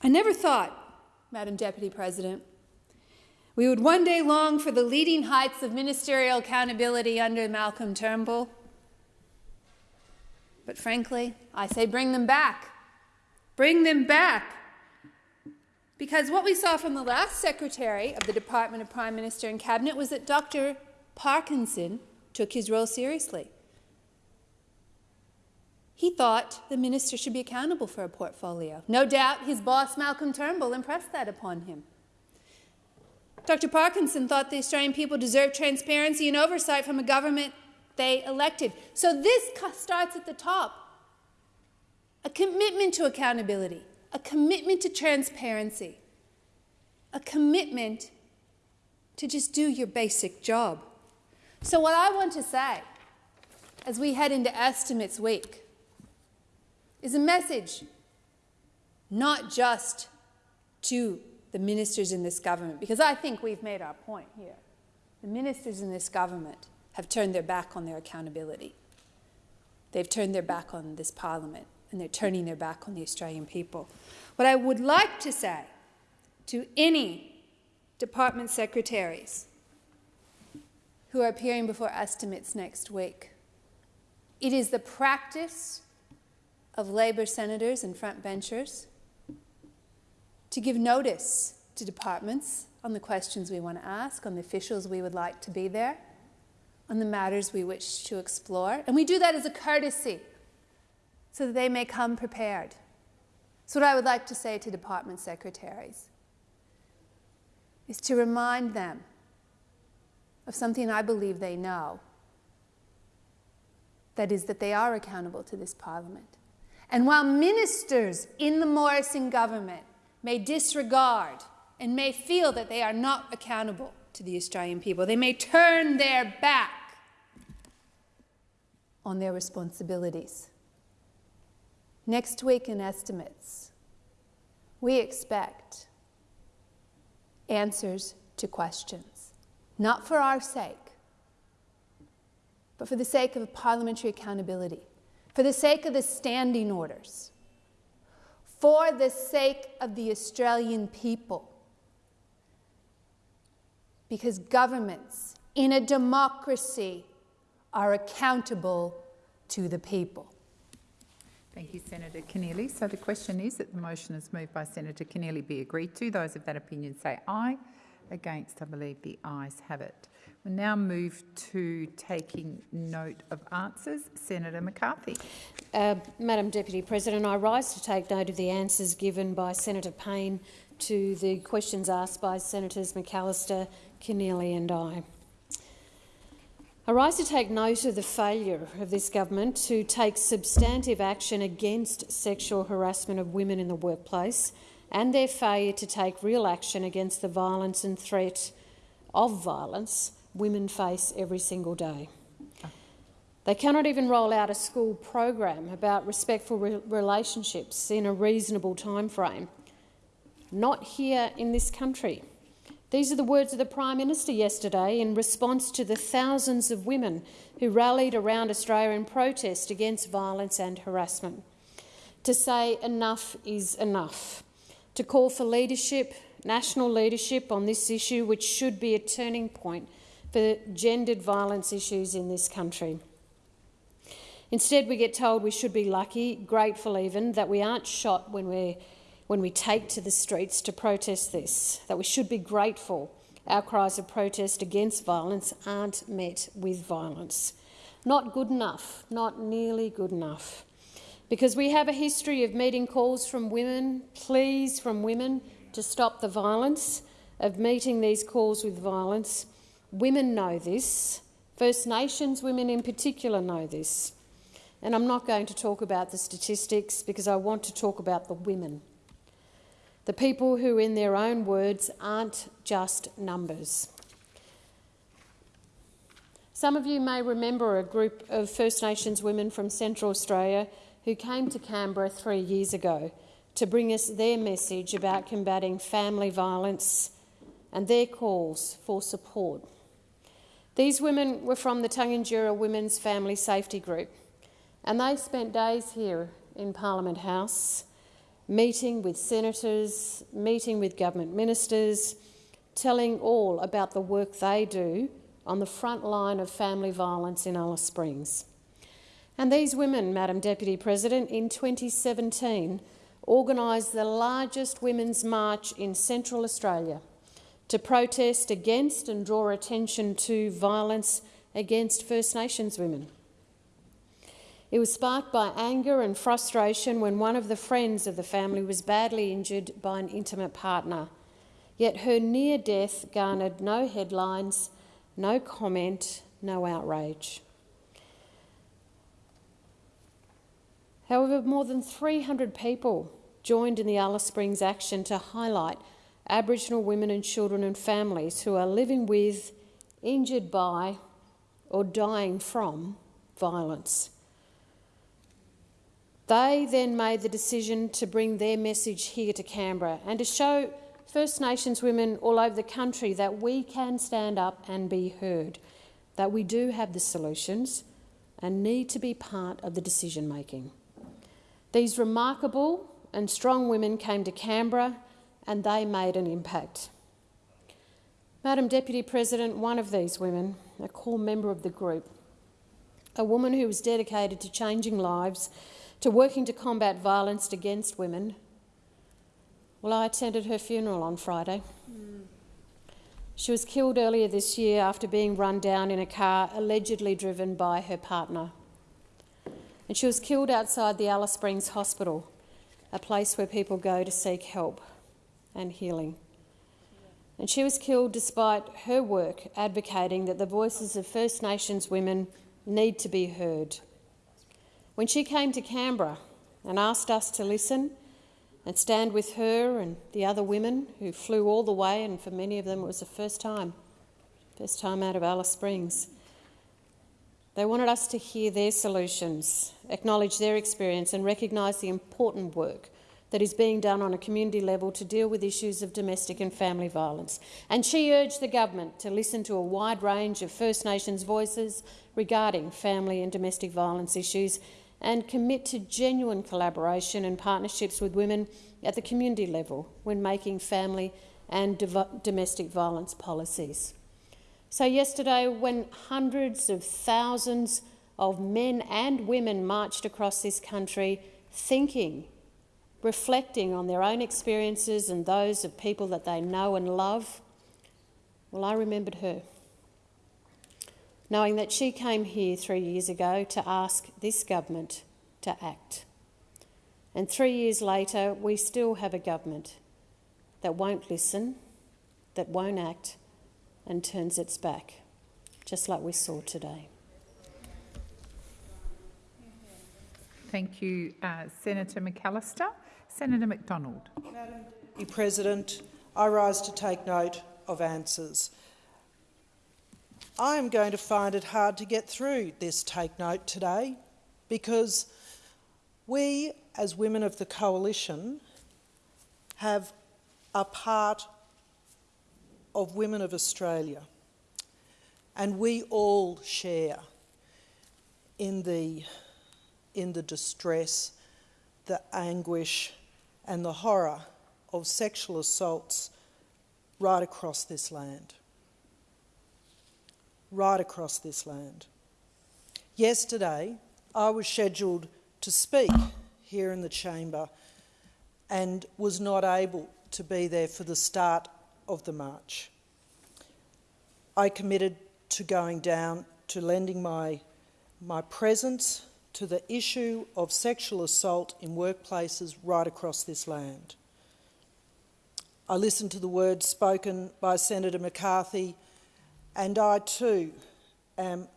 S1: I never thought, Madam Deputy President, we would one day long for the leading heights of ministerial accountability under Malcolm Turnbull. But frankly, I say bring them back. Bring them back. Because what we saw from the last Secretary of the Department of Prime Minister and Cabinet was that Dr. Parkinson took his role seriously. He thought the minister should be accountable for a portfolio. No doubt his boss, Malcolm Turnbull, impressed that upon him. Dr. Parkinson thought the Australian people deserved transparency and oversight from a government they elected. So this starts at the top. A commitment to accountability, a commitment to transparency, a commitment to just do your basic job. So what I want to say as we head into estimates week is a message not just to the ministers in this government, because I think we've made our point here. The ministers in this government have turned their back on their accountability. They've turned their back on this parliament, and they're turning their back on the Australian people. What I would like to say to any department secretaries who are appearing before estimates next week, it is the practice of Labor senators and frontbenchers to give notice to departments on the questions we want to ask, on the officials we would like to be there, on the matters we wish to explore. And we do that as a courtesy so that they may come prepared. So, what I would like to say to department secretaries is to remind them of something I believe they know that is, that they are accountable to this Parliament. And while ministers in the Morrison government may disregard and may feel that they are not accountable to the Australian people, they may turn their back on their responsibilities. Next week in estimates, we expect answers to questions, not for our sake, but for the sake of parliamentary accountability for the sake of the standing orders, for the sake of the Australian people. Because governments in a democracy are accountable to the people.
S18: Thank you, Senator Keneally. So the question is that the motion is moved by Senator Keneally be agreed to. Those of that opinion say aye. Against, I believe the ayes have it. We now move to taking note of answers. Senator McCarthy.
S14: Uh, Madam Deputy President, I rise to take note of the answers given by Senator Payne to the questions asked by Senators McAllister, Keneally and I. I rise to take note of the failure of this government to take substantive action against sexual harassment of women in the workplace and their failure to take real action against the violence and threat of violence women face every single day. They cannot even roll out a school program about respectful re relationships in a reasonable time frame. Not here in this country. These are the words of the Prime Minister yesterday in response to the thousands of women who rallied around Australia in protest against violence and harassment. To say enough is enough. To call for leadership, national leadership on this issue, which should be a turning point for gendered violence issues in this country. Instead, we get told we should be lucky, grateful even, that we aren't shot when, we when we take to the streets to protest this, that we should be grateful our cries of protest against violence aren't met with violence. Not good enough, not nearly good enough. Because we have a history of meeting calls from women, pleas from women to stop the violence, of meeting these calls with violence, Women know this. First Nations women in particular know this. And I'm not going to talk about the statistics because I want to talk about the women. The people who, in their own words, aren't just numbers. Some of you may remember a group of First Nations women from Central Australia who came to Canberra three years ago to bring us their message about combating family violence and their calls for support. These women were from the Tangentyere Women's Family Safety Group, and they spent days here in Parliament House meeting with senators, meeting with government ministers, telling all about the work they do on the front line of family violence in Alice Springs. And these women, Madam Deputy President, in 2017 organised the largest women's march in Central Australia to protest against and draw attention to violence against First Nations women. It was sparked by anger and frustration when one of the friends of the family was badly injured by an intimate partner. Yet her near death garnered no headlines, no comment, no outrage. However, more than 300 people joined in the Alice Springs action to highlight Aboriginal women and children and families who are living with, injured by, or dying from violence. They then made the decision to bring their message here to Canberra and to show First Nations women all over the country that we can stand up and be heard, that we do have the solutions and need to be part of the decision making. These remarkable and strong women came to Canberra and they made an impact. Madam Deputy President, one of these women, a core member of the group, a woman who was dedicated to changing lives, to working to combat violence against women, well, I attended her funeral on Friday. She was killed earlier this year after being run down in a car allegedly driven by her partner and she was killed outside the Alice Springs Hospital, a place where people go to seek help and healing. And she was killed despite her work advocating that the voices of First Nations women need to be heard. When she came to Canberra and asked us to listen and stand with her and the other women who flew all the way, and for many of them it was the first time, first time out of Alice Springs, they wanted us to hear their solutions, acknowledge their experience, and recognise the important work that is being done on a community level to deal with issues of domestic and family violence. And she urged the government to listen to a wide range of First Nations voices regarding family and domestic violence issues and commit to genuine collaboration and partnerships with women at the community level when making family and domestic violence policies. So, yesterday, when hundreds of thousands of men and women marched across this country thinking, reflecting on their own experiences and those of people that they know and love, well, I remembered her. Knowing that she came here three years ago to ask this government to act. And three years later, we still have a government that won't listen, that won't act, and turns its back, just like we saw today.
S18: Thank you, uh, Senator McAllister. Senator McDonald.
S20: Madam President, I rise to take note of answers. I am going to find it hard to get through this take note today because we, as women of the coalition, have a part of women of Australia. And we all share in the, in the distress, the anguish, and the horror of sexual assaults right across this land. Right across this land. Yesterday, I was scheduled to speak here in the chamber and was not able to be there for the start of the march. I committed to going down to lending my, my presence to the issue of sexual assault in workplaces right across this land. I listened to the words spoken by Senator McCarthy, and I too am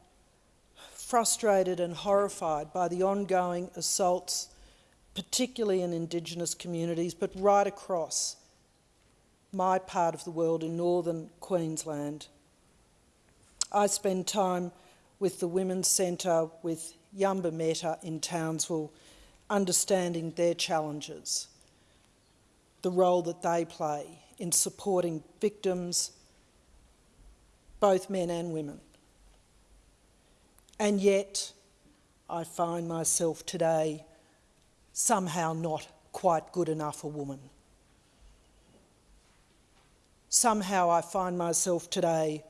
S20: frustrated and horrified by the ongoing assaults, particularly in Indigenous communities, but right across my part of the world in northern Queensland. I spend time with the Women's Centre with Yumba-Meta in Townsville, understanding their challenges, the role that they play in supporting victims, both men and women. And yet, I find myself today somehow not quite good enough a woman somehow I find myself today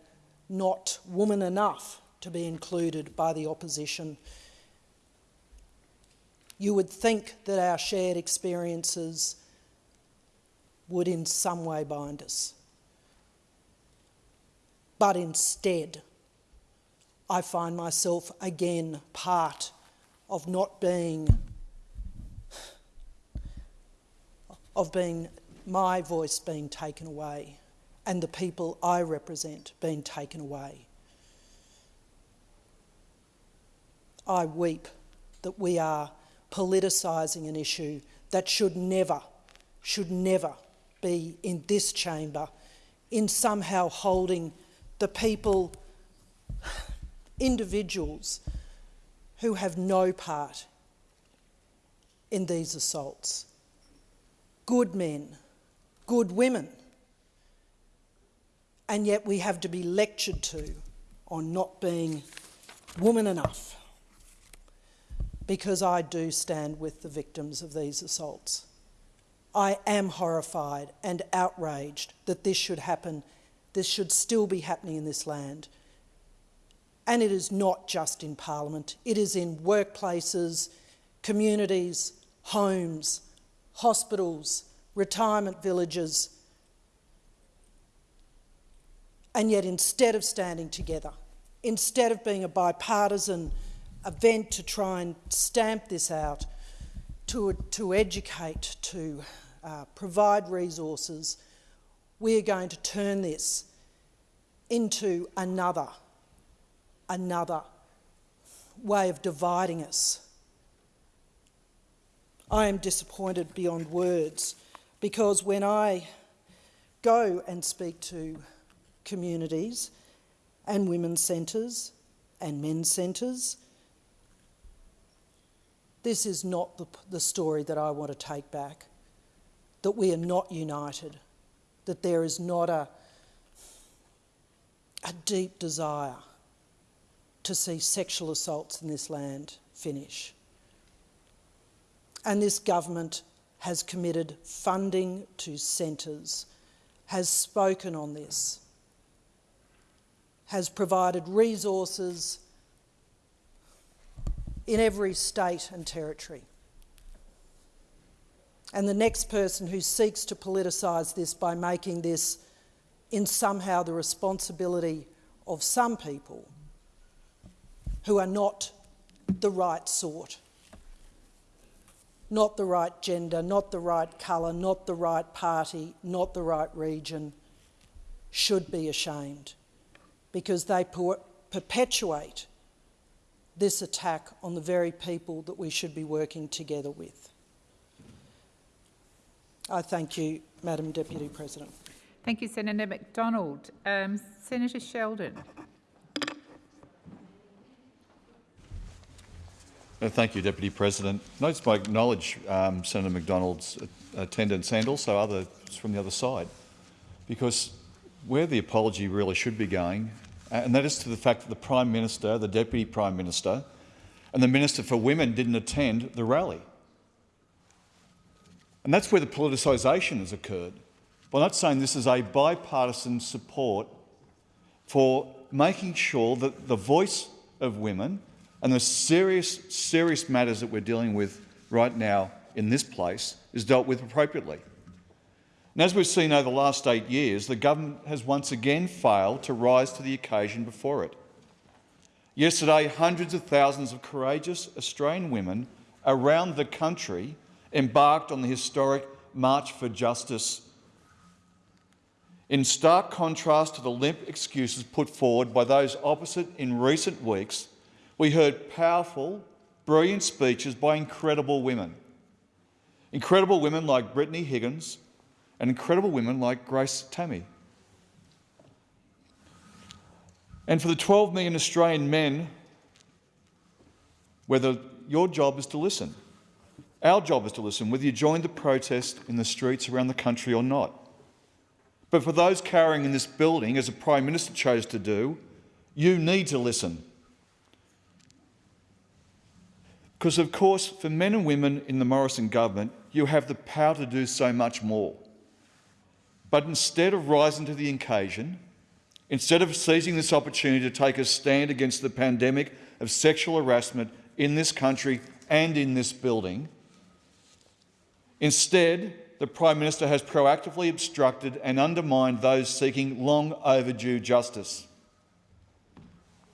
S20: not woman enough to be included by the opposition. You would think that our shared experiences would in some way bind us. But instead, I find myself again part of not being of being my voice being taken away and the people I represent being taken away. I weep that we are politicising an issue that should never, should never be in this chamber, in somehow holding the people, individuals who have no part in these assaults. Good men, good women, and yet we have to be lectured to on not being woman enough because I do stand with the victims of these assaults. I am horrified and outraged that this should happen, this should still be happening in this land. And it is not just in Parliament, it is in workplaces, communities, homes, hospitals, retirement villages. And yet, instead of standing together, instead of being a bipartisan event to try and stamp this out, to, to educate, to uh, provide resources, we are going to turn this into another, another way of dividing us. I am disappointed beyond words because when I go and speak to communities and women's centres and men's centres this is not the, the story that I want to take back. That we are not united, that there is not a, a deep desire to see sexual assaults in this land finish. And this government has committed funding to centres, has spoken on this, has provided resources in every state and territory. And the next person who seeks to politicise this by making this in somehow the responsibility of some people who are not the right sort, not the right gender, not the right colour, not the right party, not the right region, should be ashamed because they perpetuate this attack on the very people that we should be working together with. I thank you, Madam Deputy President.
S18: Thank you, Senator McDonald. Um, Senator Sheldon.
S21: Uh, thank you, Deputy President. Want to acknowledge um, Senator McDonald's attendance and also others from the other side, because where the apology really should be going uh, and that is to the fact that the Prime Minister, the Deputy Prime Minister and the Minister for Women didn't attend the rally. And that's where the politicisation has occurred. By not saying this is a bipartisan support for making sure that the voice of women and the serious, serious matters that we're dealing with right now in this place is dealt with appropriately. And as we've seen over the last eight years, the government has once again failed to rise to the occasion before it. Yesterday, hundreds of thousands of courageous Australian women around the country embarked on the historic March for Justice. In stark contrast to the limp excuses put forward by those opposite in recent weeks, we heard powerful, brilliant speeches by incredible women. Incredible women like Brittany Higgins, and incredible women like Grace Tame. And for the 12 million Australian men, whether your job is to listen, our job is to listen, whether you join the protest in the streets around the country or not. But for those carrying in this building, as the Prime Minister chose to do, you need to listen. Because, of course, for men and women in the Morrison government, you have the power to do so much more. But instead of rising to the occasion, instead of seizing this opportunity to take a stand against the pandemic of sexual harassment in this country and in this building, instead, the Prime Minister has proactively obstructed and undermined those seeking long overdue justice.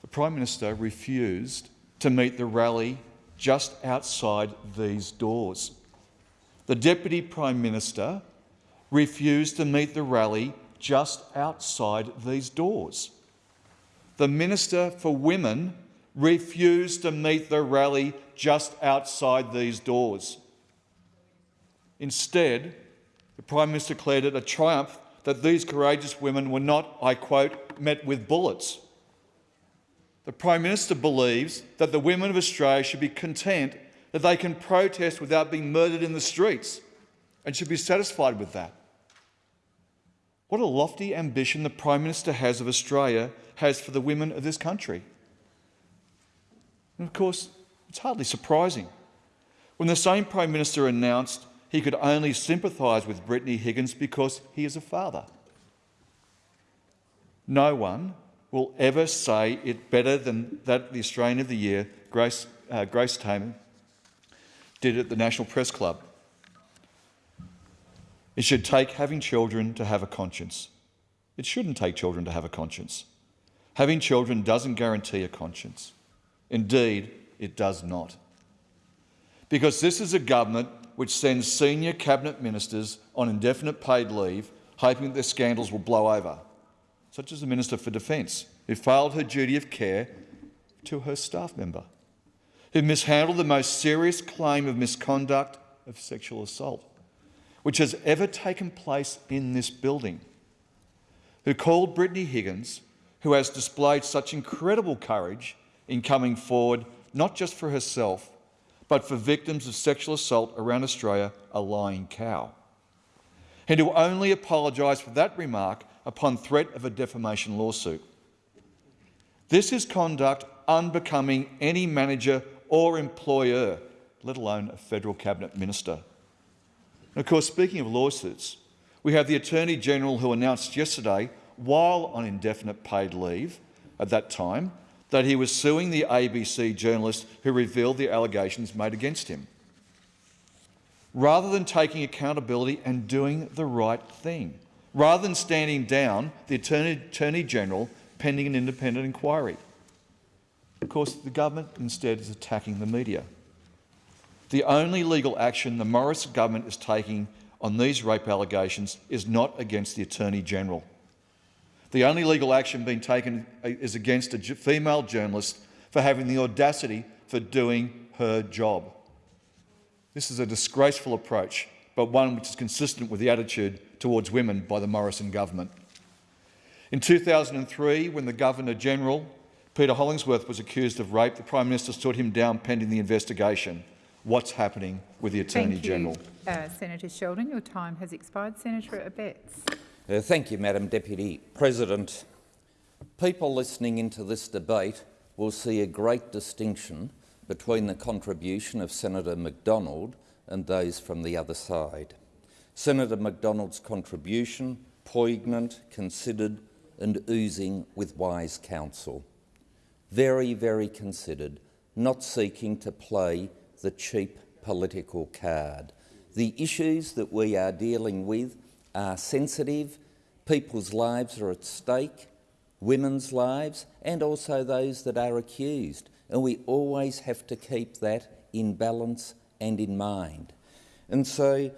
S21: The Prime Minister refused to meet the rally just outside these doors. The Deputy Prime Minister refused to meet the rally just outside these doors. The Minister for Women refused to meet the rally just outside these doors. Instead, the Prime Minister declared it a triumph that these courageous women were not, I quote, met with bullets. The Prime Minister believes that the women of Australia should be content that they can protest without being murdered in the streets and should be satisfied with that. What a lofty ambition the Prime Minister has of Australia has for the women of this country. And of course, it's hardly surprising when the same Prime Minister announced he could only sympathise with Brittany Higgins because he is a father. No one will ever say it better than that the Australian of the Year, Grace, uh, Grace Tame, did at the National Press Club. It should take having children to have a conscience. It shouldn't take children to have a conscience. Having children doesn't guarantee a conscience. Indeed, it does not. Because this is a government which sends senior cabinet ministers on indefinite paid leave, hoping that their scandals will blow over, such as the Minister for Defence, who failed her duty of care to her staff member, who mishandled the most serious claim of misconduct of sexual assault, which has ever taken place in this building, who called Brittany Higgins, who has displayed such incredible courage in coming forward, not just for herself, but for victims of sexual assault around Australia, a lying cow. And who only apologised for that remark upon threat of a defamation lawsuit. This is conduct unbecoming any manager or employer, let alone a federal cabinet minister. And of course, speaking of lawsuits, we have the Attorney General who announced yesterday, while on indefinite paid leave at that time, that he was suing the ABC journalist who revealed the allegations made against him. Rather than taking accountability and doing the right thing, rather than standing down the Attorney, Attorney General pending an independent inquiry. Of course, the government instead is attacking the media. The only legal action the Morris government is taking on these rape allegations is not against the Attorney General. The only legal action being taken is against a female journalist for having the audacity for doing her job. This is a disgraceful approach, but one which is consistent with the attitude towards women by the Morrison government. In 2003, when the Governor-General, Peter Hollingsworth, was accused of rape, the Prime Minister stood him down pending the investigation. What's happening with the Attorney-General?
S18: Uh, Senator Sheldon, your time has expired. Senator Abetz.
S12: Uh, thank you, Madam Deputy President. People listening into this debate will see a great distinction between the contribution of Senator McDonald and those from the other side. Senator McDonald's contribution, poignant, considered and oozing with wise counsel. Very, very considered, not seeking to play the cheap political card. The issues that we are dealing with are sensitive, people's lives are at stake, women's lives, and also those that are accused. And we always have to keep that in balance and in mind. And so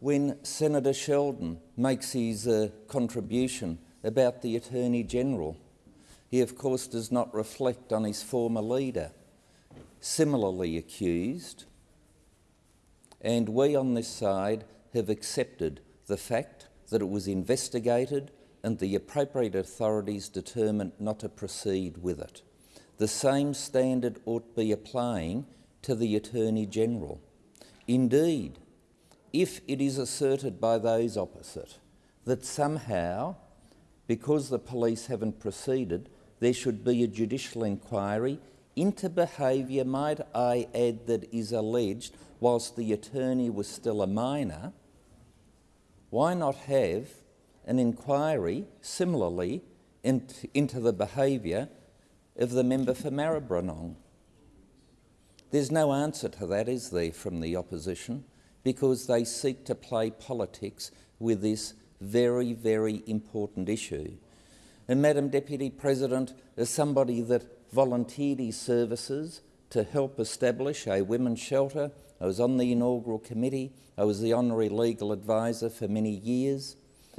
S12: when Senator Sheldon makes his uh, contribution about the Attorney General, he of course does not reflect on his former leader, similarly accused. And we on this side have accepted the fact that it was investigated and the appropriate authorities determined not to proceed with it. The same standard ought to be applying to the Attorney General. Indeed, if it is asserted by those opposite that somehow, because the police haven't proceeded, there should be a judicial inquiry into behaviour, might I add, that is alleged whilst the attorney was still a minor, why not have an inquiry similarly into the behaviour of the member for Maribyrnong? There's no answer to that, is there, from the opposition, because they seek to play politics with this very, very important issue. And Madam Deputy President, as somebody that volunteered his services to help establish a women's shelter. I was on the inaugural committee. I was the honorary legal advisor for many years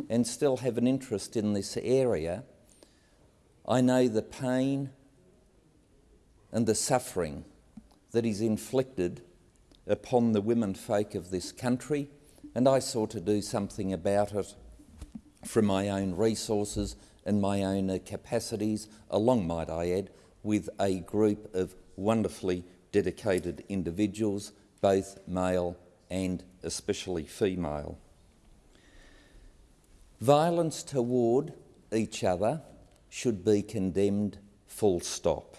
S12: and still have an interest in this area. I know the pain and the suffering that is inflicted upon the women folk of this country, and I sought to do something about it from my own resources and my own capacities, along, might I add, with a group of wonderfully dedicated individuals, both male and especially female. Violence toward each other should be condemned full stop.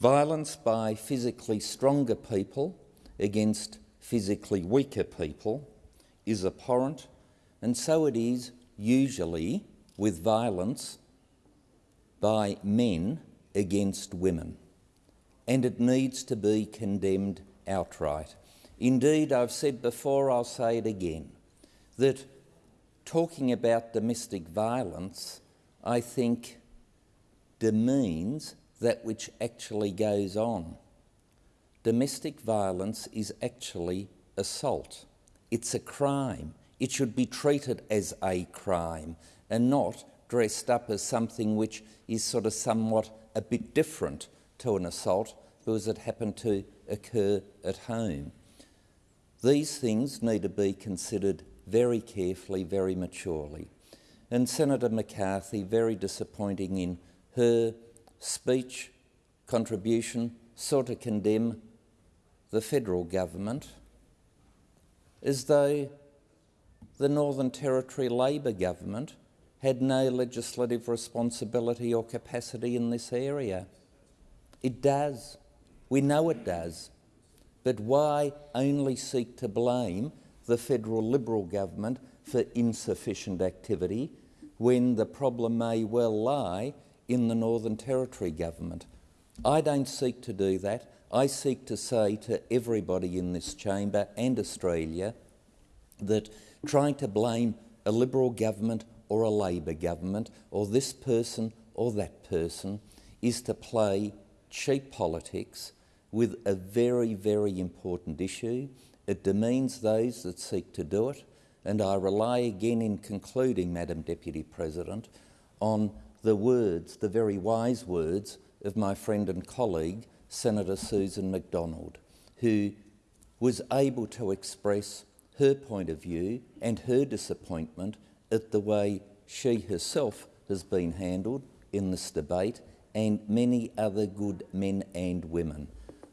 S12: Violence by physically stronger people against physically weaker people is abhorrent, and so it is usually with violence by men against women. And it needs to be condemned outright. Indeed, I've said before, I'll say it again, that talking about domestic violence, I think, demeans that which actually goes on. Domestic violence is actually assault. It's a crime. It should be treated as a crime and not dressed up as something which is sort of somewhat a bit different to an assault because it happened to occur at home. These things need to be considered very carefully, very maturely. And Senator McCarthy, very disappointing in her speech contribution, sought to condemn the federal government as though the Northern Territory Labor government had no legislative responsibility or capacity in this area. It does. We know it does. But why only seek to blame the federal Liberal government for insufficient activity when the problem may well lie in the Northern Territory government? I don't seek to do that. I seek to say to everybody in this chamber and Australia that trying to blame a Liberal government or a Labor government or this person or that person is to play cheap politics with a very, very important issue. It demeans those that seek to do it, and I rely again in concluding, Madam Deputy President, on the words, the very wise words of my friend and colleague, Senator Susan McDonald, who was able to express her point of view and her disappointment at the way she herself has been handled in this debate and many other good men and women.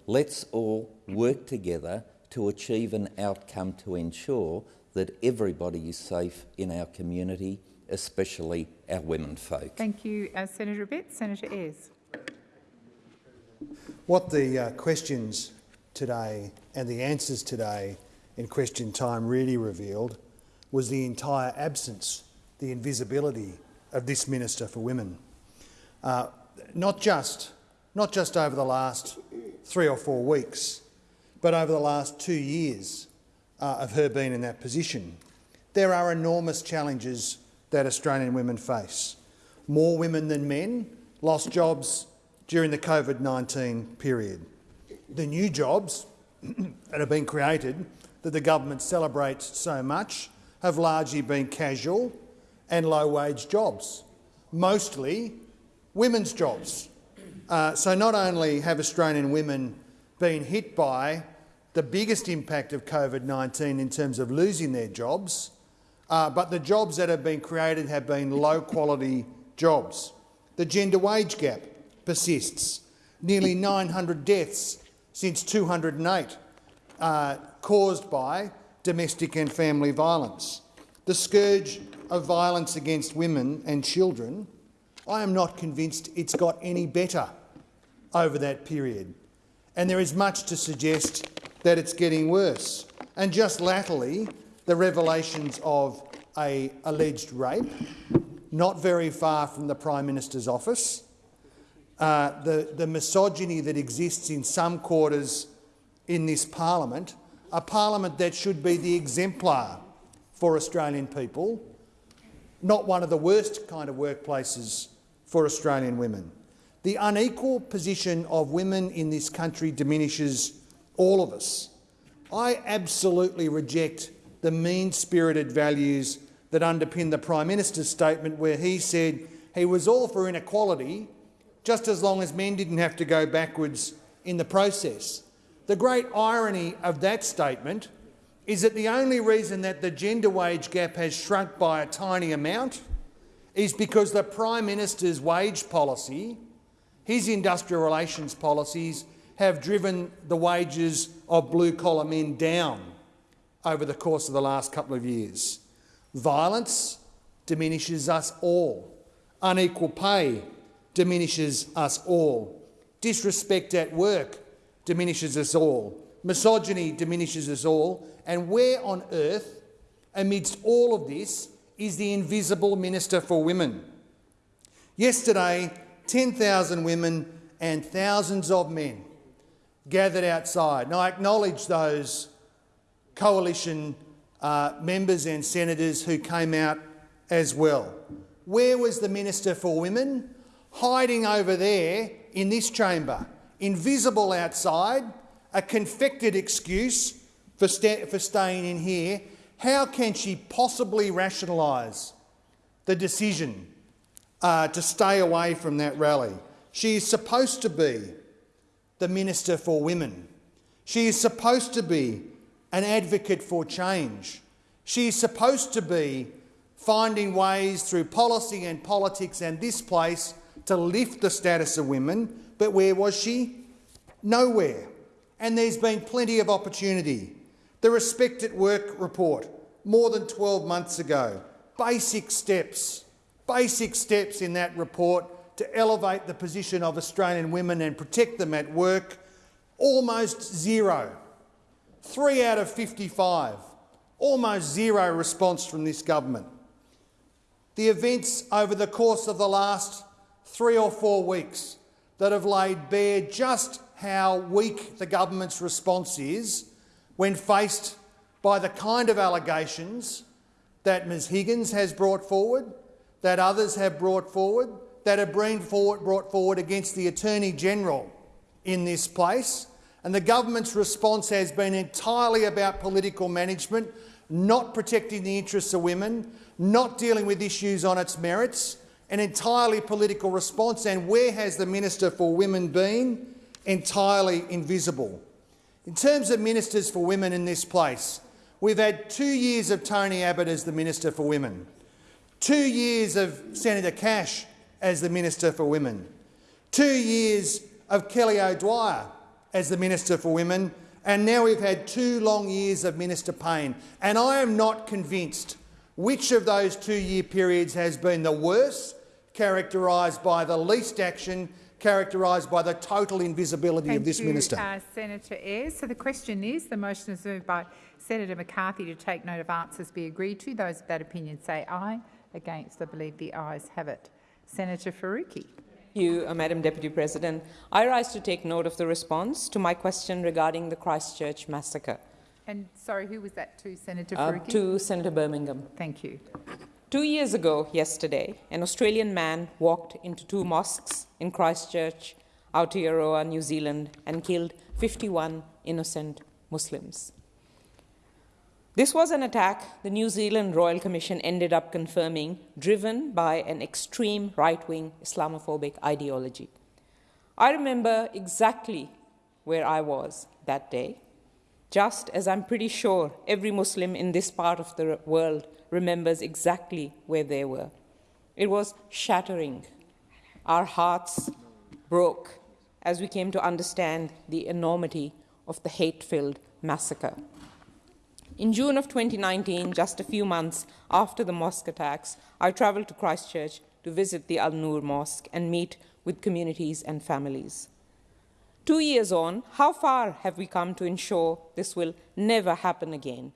S12: Let's all work together to achieve an outcome to ensure that everybody is safe in our community, especially our women folk.
S18: Thank you, uh, Senator Abetz. Senator Ayres.
S22: What the uh, questions today and the answers today in question time really revealed was the entire absence, the invisibility of this Minister for Women. Uh, not just, not just over the last three or four weeks, but over the last two years uh, of her being in that position. There are enormous challenges that Australian women face. More women than men lost jobs during the COVID-19 period. The new jobs that have been created that the government celebrates so much have largely been casual and low-wage jobs, mostly women's jobs. Uh, so not only have Australian women been hit by the biggest impact of COVID-19 in terms of losing their jobs, uh, but the jobs that have been created have been low-quality jobs. The gender wage gap persists. Nearly 900 deaths since 208 uh, caused by domestic and family violence. The scourge of violence against women and children, I am not convinced it's got any better over that period. And there is much to suggest that it's getting worse. And just latterly, the revelations of a alleged rape, not very far from the Prime Minister's office, uh, the, the misogyny that exists in some quarters in this parliament, a parliament that should be the exemplar for Australian people, not one of the worst kind of workplaces for Australian women. The unequal position of women in this country diminishes all of us. I absolutely reject the mean-spirited values that underpin the Prime Minister's statement where he said he was all for inequality just as long as men didn't have to go backwards in the process. The great irony of that statement is that the only reason that the gender wage gap has shrunk by a tiny amount is because the Prime Minister's wage policy, his industrial relations policies, have driven the wages of blue-collar men down over the course of the last couple of years. Violence diminishes us all. Unequal pay diminishes us all. Disrespect at work diminishes us all. Misogyny diminishes us all. And where on earth, amidst all of this, is the invisible Minister for Women? Yesterday, 10,000 women and thousands of men gathered outside. And I acknowledge those coalition uh, members and senators who came out as well. Where was the Minister for Women? Hiding over there in this chamber, invisible outside, a confected excuse for, for staying in here. How can she possibly rationalise the decision uh, to stay away from that rally? She is supposed to be the Minister for Women. She is supposed to be an advocate for change. She is supposed to be finding ways through policy and politics and this place to lift the status of women, but where was she? Nowhere. And there's been plenty of opportunity. The Respect at Work report, more than 12 months ago, basic steps, basic steps in that report to elevate the position of Australian women and protect them at work, almost zero. Three out of 55, almost zero response from this government. The events over the course of the last three or four weeks that have laid bare just how weak the government's response is when faced by the kind of allegations that Ms Higgins has brought forward, that others have brought forward, that have been forward, brought forward against the Attorney-General in this place, and the government's response has been entirely about political management, not protecting the interests of women, not dealing with issues on its merits, an entirely political response. And where has the Minister for Women been? Entirely invisible. In terms of ministers for women in this place, we've had two years of Tony Abbott as the Minister for Women, two years of Senator Cash as the Minister for Women, two years of Kelly O'Dwyer as the Minister for Women, and now we've had two long years of Minister Payne. And I am not convinced which of those two-year periods has been the worst, characterised by the least action, characterised by the total invisibility
S18: Thank
S22: of this
S18: you,
S22: minister.
S18: Uh, Senator Ayres. So the question is, the motion is moved by Senator McCarthy to take note of answers be agreed to. Those of that opinion say aye. Against, I believe the ayes have it. Senator Faruqi Thank
S9: you, uh, Madam Deputy President. I rise to take note of the response to my question regarding the Christchurch massacre.
S18: And sorry, who was that to, Senator
S9: uh, To Senator Birmingham.
S18: Thank you.
S9: Two years ago, yesterday, an Australian man walked into two mosques in Christchurch, Aotearoa, New Zealand, and killed 51 innocent Muslims. This was an attack the New Zealand Royal Commission ended up confirming, driven by an extreme right-wing Islamophobic ideology. I remember exactly where I was that day, just as I'm pretty sure every Muslim in this part of the world remembers exactly where they were. It was shattering. Our hearts broke as we came to understand the enormity of the hate-filled massacre. In June of 2019, just a few months after the mosque attacks, I traveled to Christchurch to visit the Al Noor Mosque and meet with communities and families. Two years on, how far have we come to ensure this will never happen again?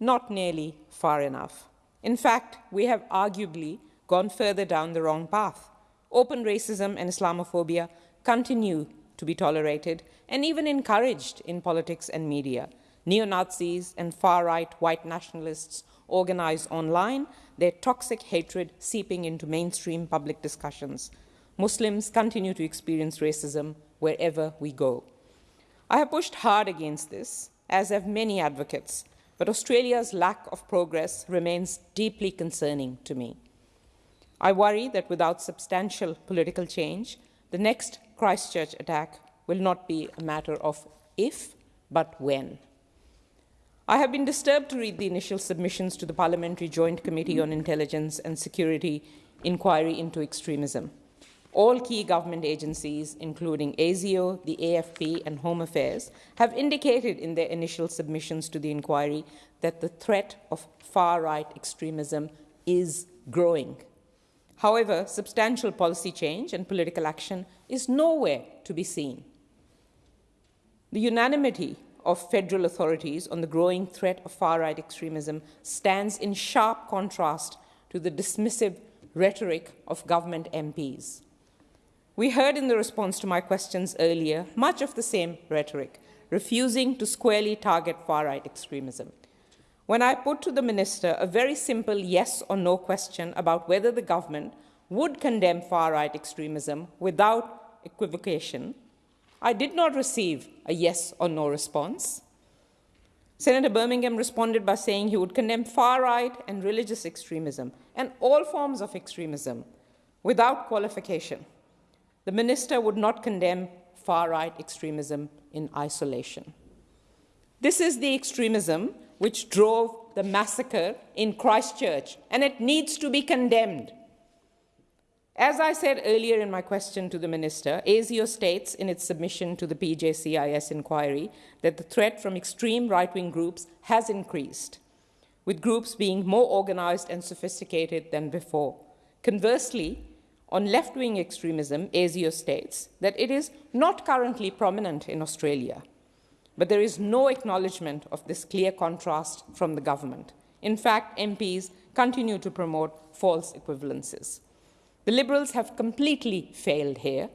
S9: Not nearly far enough. In fact, we have arguably gone further down the wrong path. Open racism and Islamophobia continue to be tolerated and even encouraged in politics and media. Neo-Nazis and far-right white nationalists organize online, their toxic hatred seeping into mainstream public discussions. Muslims continue to experience racism wherever we go. I have pushed hard against this, as have many advocates, but Australia's lack of progress remains deeply concerning to me. I worry that without substantial political change, the next Christchurch attack will not be a matter of if, but when. I have been disturbed to read the initial submissions to the Parliamentary Joint Committee on Intelligence and Security inquiry into extremism. All key government agencies, including ASIO, the AFP, and Home Affairs, have indicated in their initial submissions to the inquiry that the threat of far right extremism is growing. However, substantial policy change and political action is nowhere to be seen. The unanimity of federal authorities on the growing threat of far right extremism stands in sharp contrast to the dismissive rhetoric of government MPs. We heard in the response to my questions earlier much of the same rhetoric, refusing to squarely target far right extremism. When I put to the minister a very simple yes or no question about whether the government would condemn far right extremism without equivocation, I did not receive a yes or no response. Senator Birmingham responded by saying he would condemn far right and religious extremism and all forms of extremism without qualification. The minister would not condemn far right extremism in isolation. This is the extremism which drove the massacre in Christchurch, and it needs to be condemned. As I said earlier in my question to the Minister, ASIO states in its submission to the PJCIS inquiry that the threat from extreme right-wing groups has increased, with groups being more organized and sophisticated than before. Conversely, on left-wing extremism, ASIO states that it is not currently prominent in Australia, but there is no acknowledgement of this clear contrast from the government. In fact, MPs continue to promote false equivalences. The Liberals have completely failed here,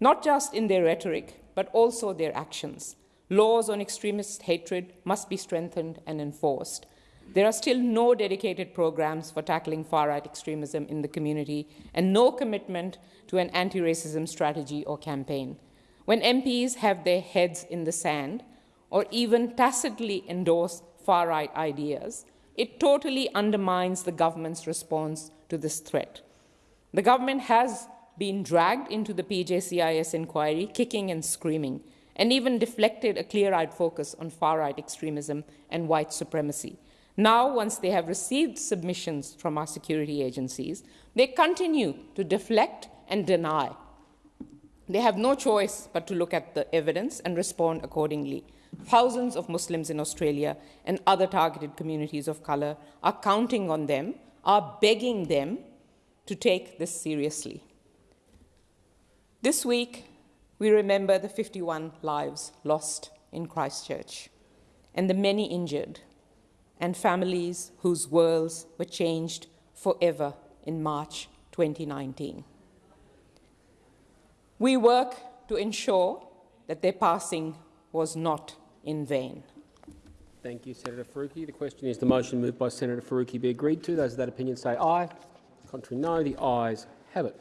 S9: not just in their rhetoric, but also their actions. Laws on extremist hatred must be strengthened and enforced. There are still no dedicated programs for tackling far right extremism in the community and no commitment to an anti racism strategy or campaign. When MPs have their heads in the sand or even tacitly endorse far right ideas, it totally undermines the government's response to this threat. The government has been dragged into the PJCIS inquiry, kicking and screaming, and even deflected a clear eyed focus on far right extremism and white supremacy. Now, once they have received submissions from our security agencies, they continue to deflect and deny. They have no choice but to look at the evidence and respond accordingly. Thousands of Muslims in Australia and other targeted communities of colour are counting on them, are begging them to take this seriously. This week, we remember the 51 lives lost in Christchurch and the many injured and families whose worlds were changed forever in March 2019. We work to ensure that their passing was not in vain.
S2: Thank you, Senator Faruqi. The question is the motion moved by Senator Faruqi be agreed to. Those of that opinion say aye. Contrary, no. The ayes have it.